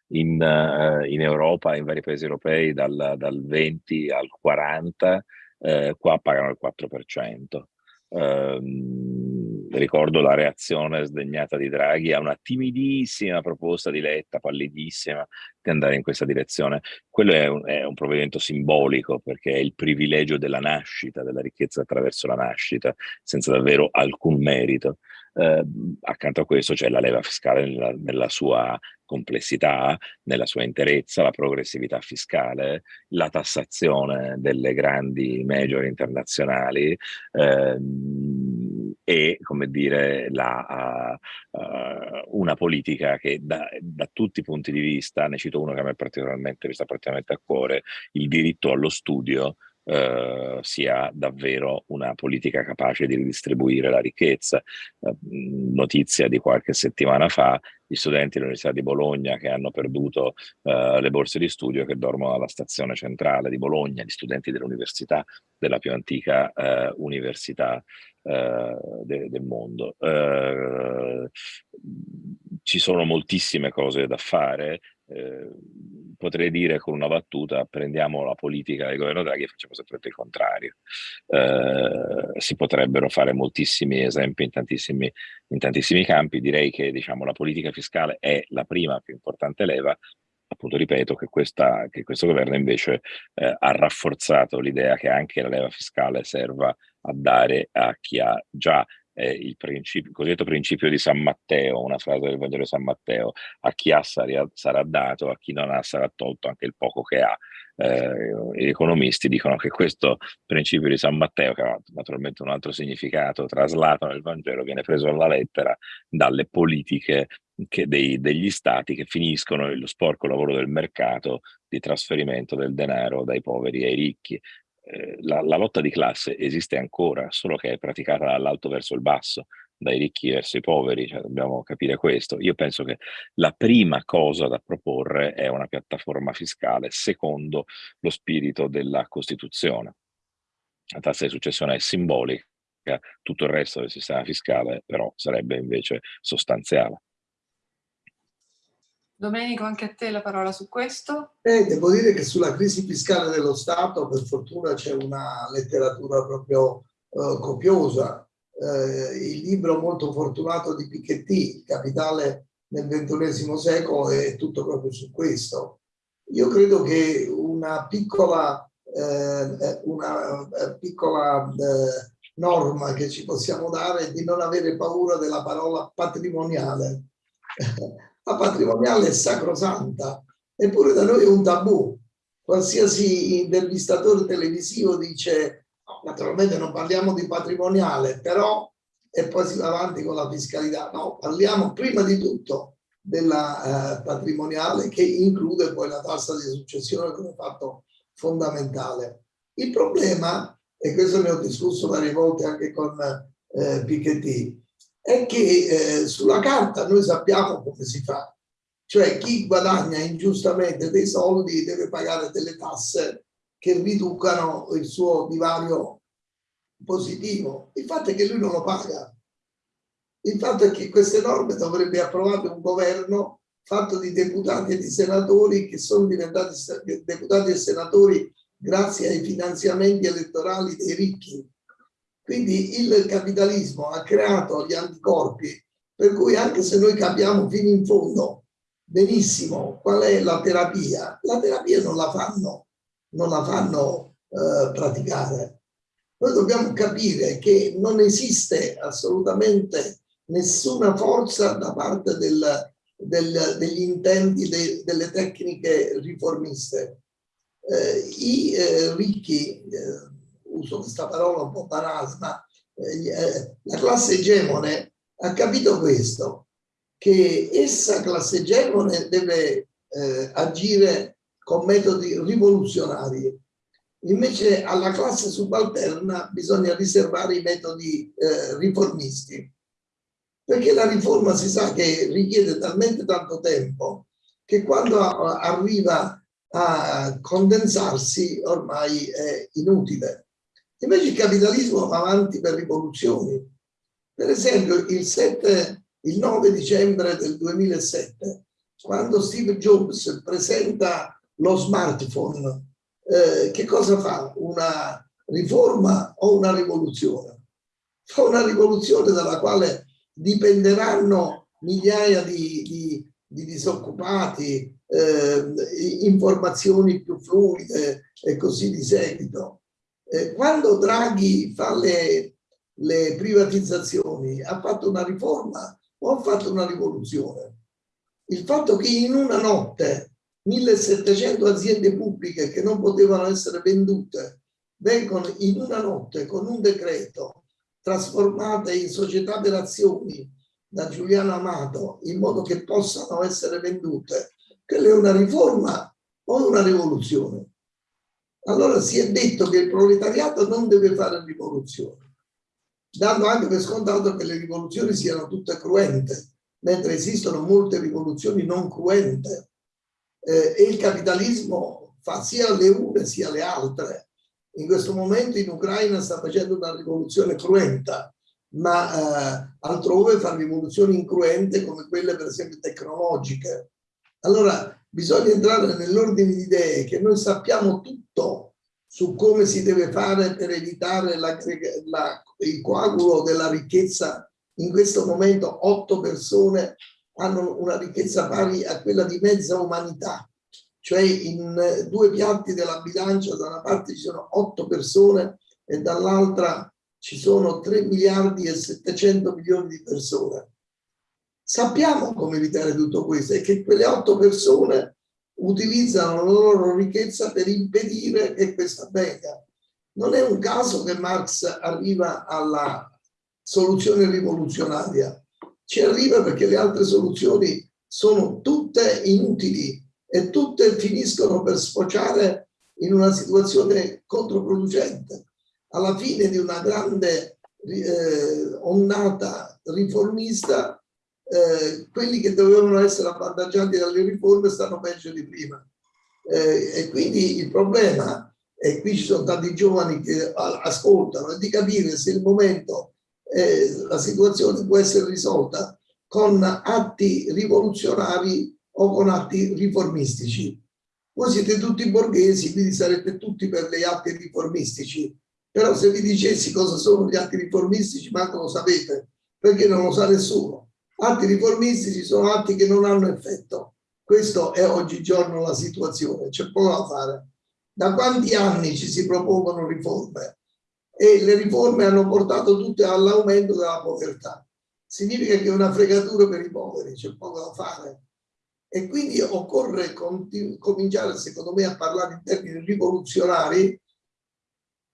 in, uh, in Europa, in vari paesi europei, dal, dal 20 al 40%, eh, qua pagano il 4%. Um, ricordo la reazione sdegnata di Draghi a una timidissima proposta di Letta, pallidissima, di andare in questa direzione. Quello è un, è un, provvedimento simbolico perché è il privilegio della nascita, della ricchezza attraverso la nascita, senza davvero alcun merito. Eh, accanto a questo c'è la leva fiscale nella, nella, sua complessità, nella sua interezza, la progressività fiscale, la tassazione delle grandi major internazionali ehm, e, come dire, la, uh, uh, una politica che da, da, tutti i punti di vista, ne cito uno che a me particolarmente mi sta particolarmente a cuore, il diritto allo studio, eh, sia davvero una politica capace di ridistribuire la ricchezza. Eh, notizia di qualche settimana fa, gli studenti dell'Università di Bologna che hanno perduto eh, le borse di studio che dormono alla stazione centrale di Bologna, gli studenti dell'università, della più antica eh, università eh, de del mondo. Eh, ci sono moltissime cose da fare, eh, potrei dire con una battuta, prendiamo la politica del governo Draghi e facciamo sempre il contrario. Eh, si potrebbero fare moltissimi esempi in tantissimi, in tantissimi campi, direi che diciamo, la politica fiscale è la prima più importante leva, appunto ripeto che, questa, che questo governo invece eh, ha rafforzato l'idea che anche la leva fiscale serva a dare a chi ha già eh, il, principio, il cosiddetto principio di San Matteo, una frase del Vangelo di San Matteo, a chi ha sarà, dato, a chi non ha sarà tolto anche il poco che ha. Eh, gli economisti dicono che questo principio di San Matteo, che ha naturalmente un altro significato traslato nel Vangelo, viene preso alla lettera dalle politiche dei, degli stati che finiscono lo sporco lavoro del mercato di trasferimento del denaro dai poveri ai ricchi. Eh, la, la, lotta di classe esiste ancora, solo che è praticata dall'alto verso il basso, dai ricchi verso i poveri, cioè dobbiamo capire questo. Io penso che la prima cosa da proporre è una piattaforma fiscale secondo lo spirito della Costituzione. La tassa di successione è simbolica, tutto il resto del sistema fiscale però sarebbe invece sostanziale. Domenico, anche a te la parola su questo. Eh, devo dire che sulla crisi fiscale dello Stato, per fortuna c'è una letteratura proprio eh, copiosa. Eh, il libro molto fortunato di Piketty, Capitale nel XXI secolo, è tutto proprio su questo. Io credo che una piccola, eh, una eh, piccola eh, norma che ci possiamo dare è di non avere paura della parola patrimoniale la patrimoniale è sacrosanta, eppure da noi è un tabù. Qualsiasi intervistatore televisivo dice, naturalmente non parliamo di patrimoniale, però e poi si va avanti con la fiscalità. No, parliamo prima di tutto della eh, patrimoniale che include poi la tassa di successione come fatto fondamentale. Il problema, e questo ne ho discusso varie volte anche con eh, Piketty, è che eh, sulla carta noi sappiamo come si fa. Cioè chi guadagna ingiustamente dei soldi deve pagare delle tasse che riducano il suo divario positivo. Il fatto è che lui non lo paga. Il fatto è che queste norme dovrebbe approvare un governo fatto di deputati e di senatori che sono diventati deputati e senatori grazie ai finanziamenti elettorali dei ricchi quindi il capitalismo ha creato gli anticorpi per cui anche se noi capiamo fino in fondo benissimo qual è la terapia, la terapia non la fanno, non la fanno eh, praticare. Noi dobbiamo capire che non esiste assolutamente nessuna forza da parte del, del, degli intenti de, delle tecniche riformiste. Eh, I eh, ricchi eh, uso questa parola un po' banale, ma eh, eh, la classe egemone ha capito questo, che essa classe egemone deve eh, agire con metodi rivoluzionari Invece alla classe subalterna bisogna riservare i metodi eh, riformisti, perché la riforma si sa che richiede talmente tanto tempo che quando arriva a condensarsi ormai è inutile. Invece il capitalismo va avanti per rivoluzioni. Per esempio il, 7, il 9 dicembre del 2007, quando Steve Jobs presenta lo smartphone eh, che cosa fa? Una riforma o una rivoluzione? Fa una rivoluzione dalla quale dipenderanno migliaia di, di, di disoccupati, eh, informazioni più fluide e così di seguito. Eh, quando Draghi fa le, le privatizzazioni, ha fatto una riforma o ha fatto una rivoluzione? Il fatto che in una notte 1700 aziende pubbliche che non potevano essere vendute vengono in una notte con un decreto trasformate in società per azioni da Giuliano Amato in modo che possano essere vendute, quella è una riforma o una rivoluzione. Allora si è detto che il proletariato non deve fare rivoluzione, dando anche per scontato che le rivoluzioni siano tutte cruente, mentre esistono molte rivoluzioni non cruente eh, e il capitalismo fa sia le une sia le altre. In questo momento in Ucraina sta facendo una rivoluzione cruenta, ma eh, altrove fa rivoluzioni incruente come quelle per esempio tecnologiche. Allora bisogna entrare nell'ordine di idee che noi sappiamo tutto su come si deve fare per evitare la, la, il coagulo della ricchezza. In questo momento otto persone hanno una ricchezza pari a quella di mezza umanità, cioè in eh, due piatti della bilancia da una parte ci sono otto persone e dall'altra ci sono 3 miliardi e 700 milioni di persone. Sappiamo come evitare tutto questo e che quelle otto persone utilizzano la loro ricchezza per impedire che questo avvenga. Non è un caso che Marx arriva alla soluzione rivoluzionaria, ci arriva perché le altre soluzioni sono tutte inutili e tutte finiscono per sfociare in una situazione controproducente. Alla fine di una grande eh, ondata riformista, eh, quelli che dovevano essere avvantaggiati dalle riforme stanno peggio di prima. Eh, e quindi il problema, e qui ci sono tanti giovani che ascoltano, è di capire se il momento eh, la situazione può essere risolta con atti rivoluzionari o con atti riformistici. Voi siete tutti borghesi, quindi sarete tutti per gli atti riformistici, però se vi dicessi cosa sono gli atti riformistici, manco lo sapete, perché non lo sa nessuno. Atti riformistici sono atti che non hanno effetto. Questo è oggigiorno la situazione, c'è poco da fare. Da quanti anni ci si propongono riforme? e le riforme hanno portato tutte all'aumento della povertà. Significa che è una fregatura per i poveri, c'è poco da fare. E quindi occorre cominciare, secondo me, a parlare in termini rivoluzionari,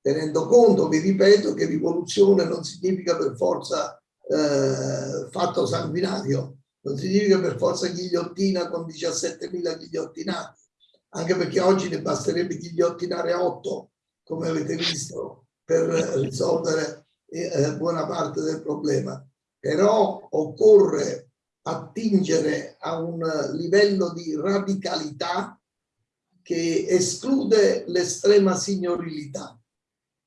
tenendo conto, vi ripeto, che rivoluzione non significa per forza eh, fatto sanguinario, non significa per forza ghigliottina con 17.000 ghigliottinati, anche perché oggi ne basterebbe ghigliottinare 8, come avete visto, per risolvere eh, buona parte del problema. Però occorre attingere a un livello di radicalità che esclude l'estrema signorilità.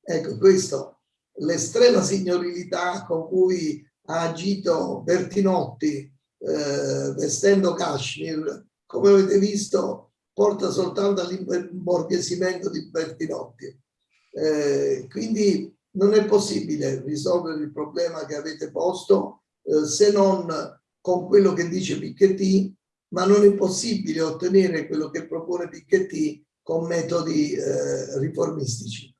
Ecco questo, l'estrema signorilità con cui ha agito Bertinotti eh, vestendo Kashmir, come avete visto, porta soltanto all'imborghesimento di Bertinotti. Eh, quindi non è possibile risolvere il problema che avete posto eh, se non con quello che dice Piketty, ma non è possibile ottenere quello che propone Piketty con metodi eh, riformistici.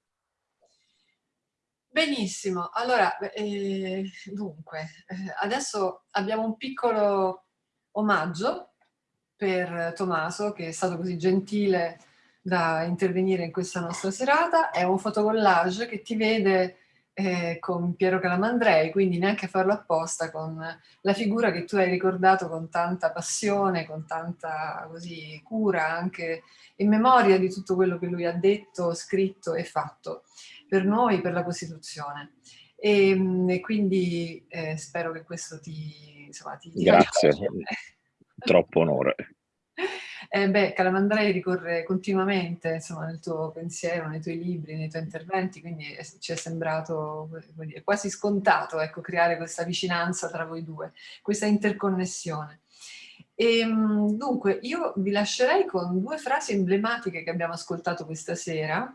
Benissimo, allora eh, dunque eh, adesso abbiamo un piccolo omaggio per Tommaso che è stato così gentile da intervenire in questa nostra serata, è un fotocollage che ti vede eh, con Piero Calamandrei, quindi neanche farlo apposta con la figura che tu hai ricordato con tanta passione, con tanta così, cura, anche in memoria di tutto quello che lui ha detto, scritto e fatto per noi, per la Costituzione. E, ehm, e quindi eh, spero che questo ti, insomma, ti, ti Grazie, troppo onore. Eh beh, Calamandrei ricorre continuamente insomma, nel tuo pensiero, nei tuoi libri, nei tuoi interventi, quindi ci è sembrato dire, quasi scontato ecco, creare questa vicinanza tra voi due, questa interconnessione. E, ehm, dunque, io vi lascerei con due frasi emblematiche che abbiamo ascoltato questa sera,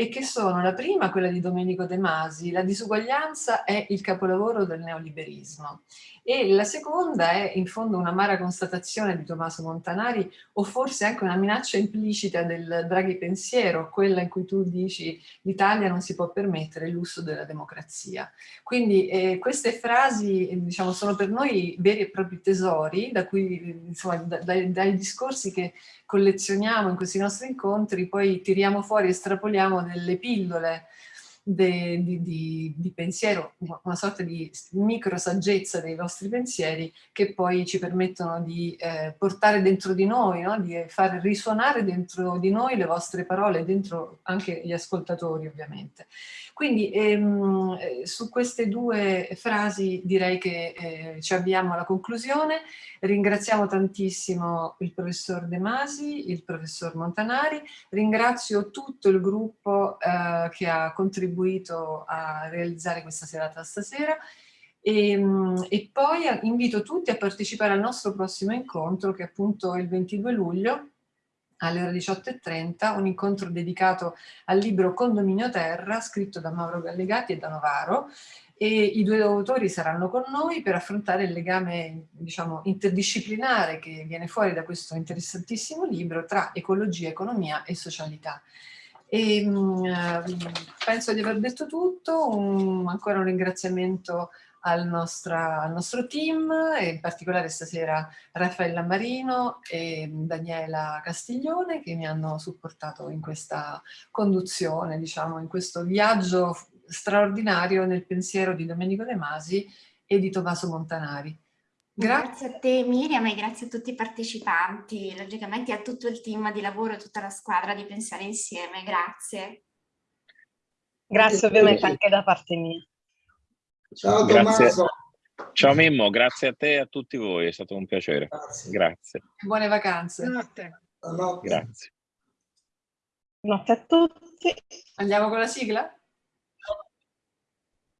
e che sono la prima, quella di Domenico De Masi, la disuguaglianza è il capolavoro del neoliberismo e la seconda è in fondo un'amara constatazione di Tommaso Montanari o forse anche una minaccia implicita del Draghi pensiero, quella in cui tu dici l'Italia non si può permettere il lusso della democrazia. Quindi eh, queste frasi diciamo, sono per noi veri e propri tesori da cui, insomma, da, dai, dai discorsi che collezioniamo in questi nostri incontri poi tiriamo fuori, estrapoliamo delle pillole de, di, di, di, pensiero, una sorta di micro saggezza dei vostri pensieri che poi ci permettono di eh, portare dentro di noi, no? di far risuonare dentro di noi le vostre parole, dentro anche gli ascoltatori ovviamente. Quindi ehm, eh, su queste due frasi direi che eh, ci avviamo alla conclusione. Ringraziamo tantissimo il professor De Masi, il professor Montanari, ringrazio tutto il gruppo eh, che ha contribuito a realizzare questa serata stasera e, ehm, e, poi invito tutti a partecipare al nostro prossimo incontro che è appunto il 22 luglio alle ore 18.30, un incontro dedicato al libro Condominio Terra, scritto da Mauro Gallegati e da Novaro, e i due autori saranno con noi per affrontare il legame diciamo, interdisciplinare che viene fuori da questo interessantissimo libro tra ecologia, economia e socialità. E, mh, ehm, penso di aver detto tutto, un, ancora un ringraziamento al, nostra, al, nostro team, e in particolare stasera Raffaella Marino e Daniela Castiglione che mi hanno supportato in questa conduzione, diciamo, in questo viaggio straordinario nel pensiero di Domenico De Masi e di Tommaso Montanari. Grazie. grazie a te Miriam e grazie a tutti i partecipanti, logicamente a tutto il team di lavoro, a tutta la squadra di Pensare Insieme, grazie. Grazie ovviamente anche da parte mia. Ciao Tommaso. Ciao Mimmo, grazie a te e a tutti voi, è stato un piacere. Grazie. grazie. Buone vacanze. Notte. Grazie. Notte a tutti. Andiamo con la sigla?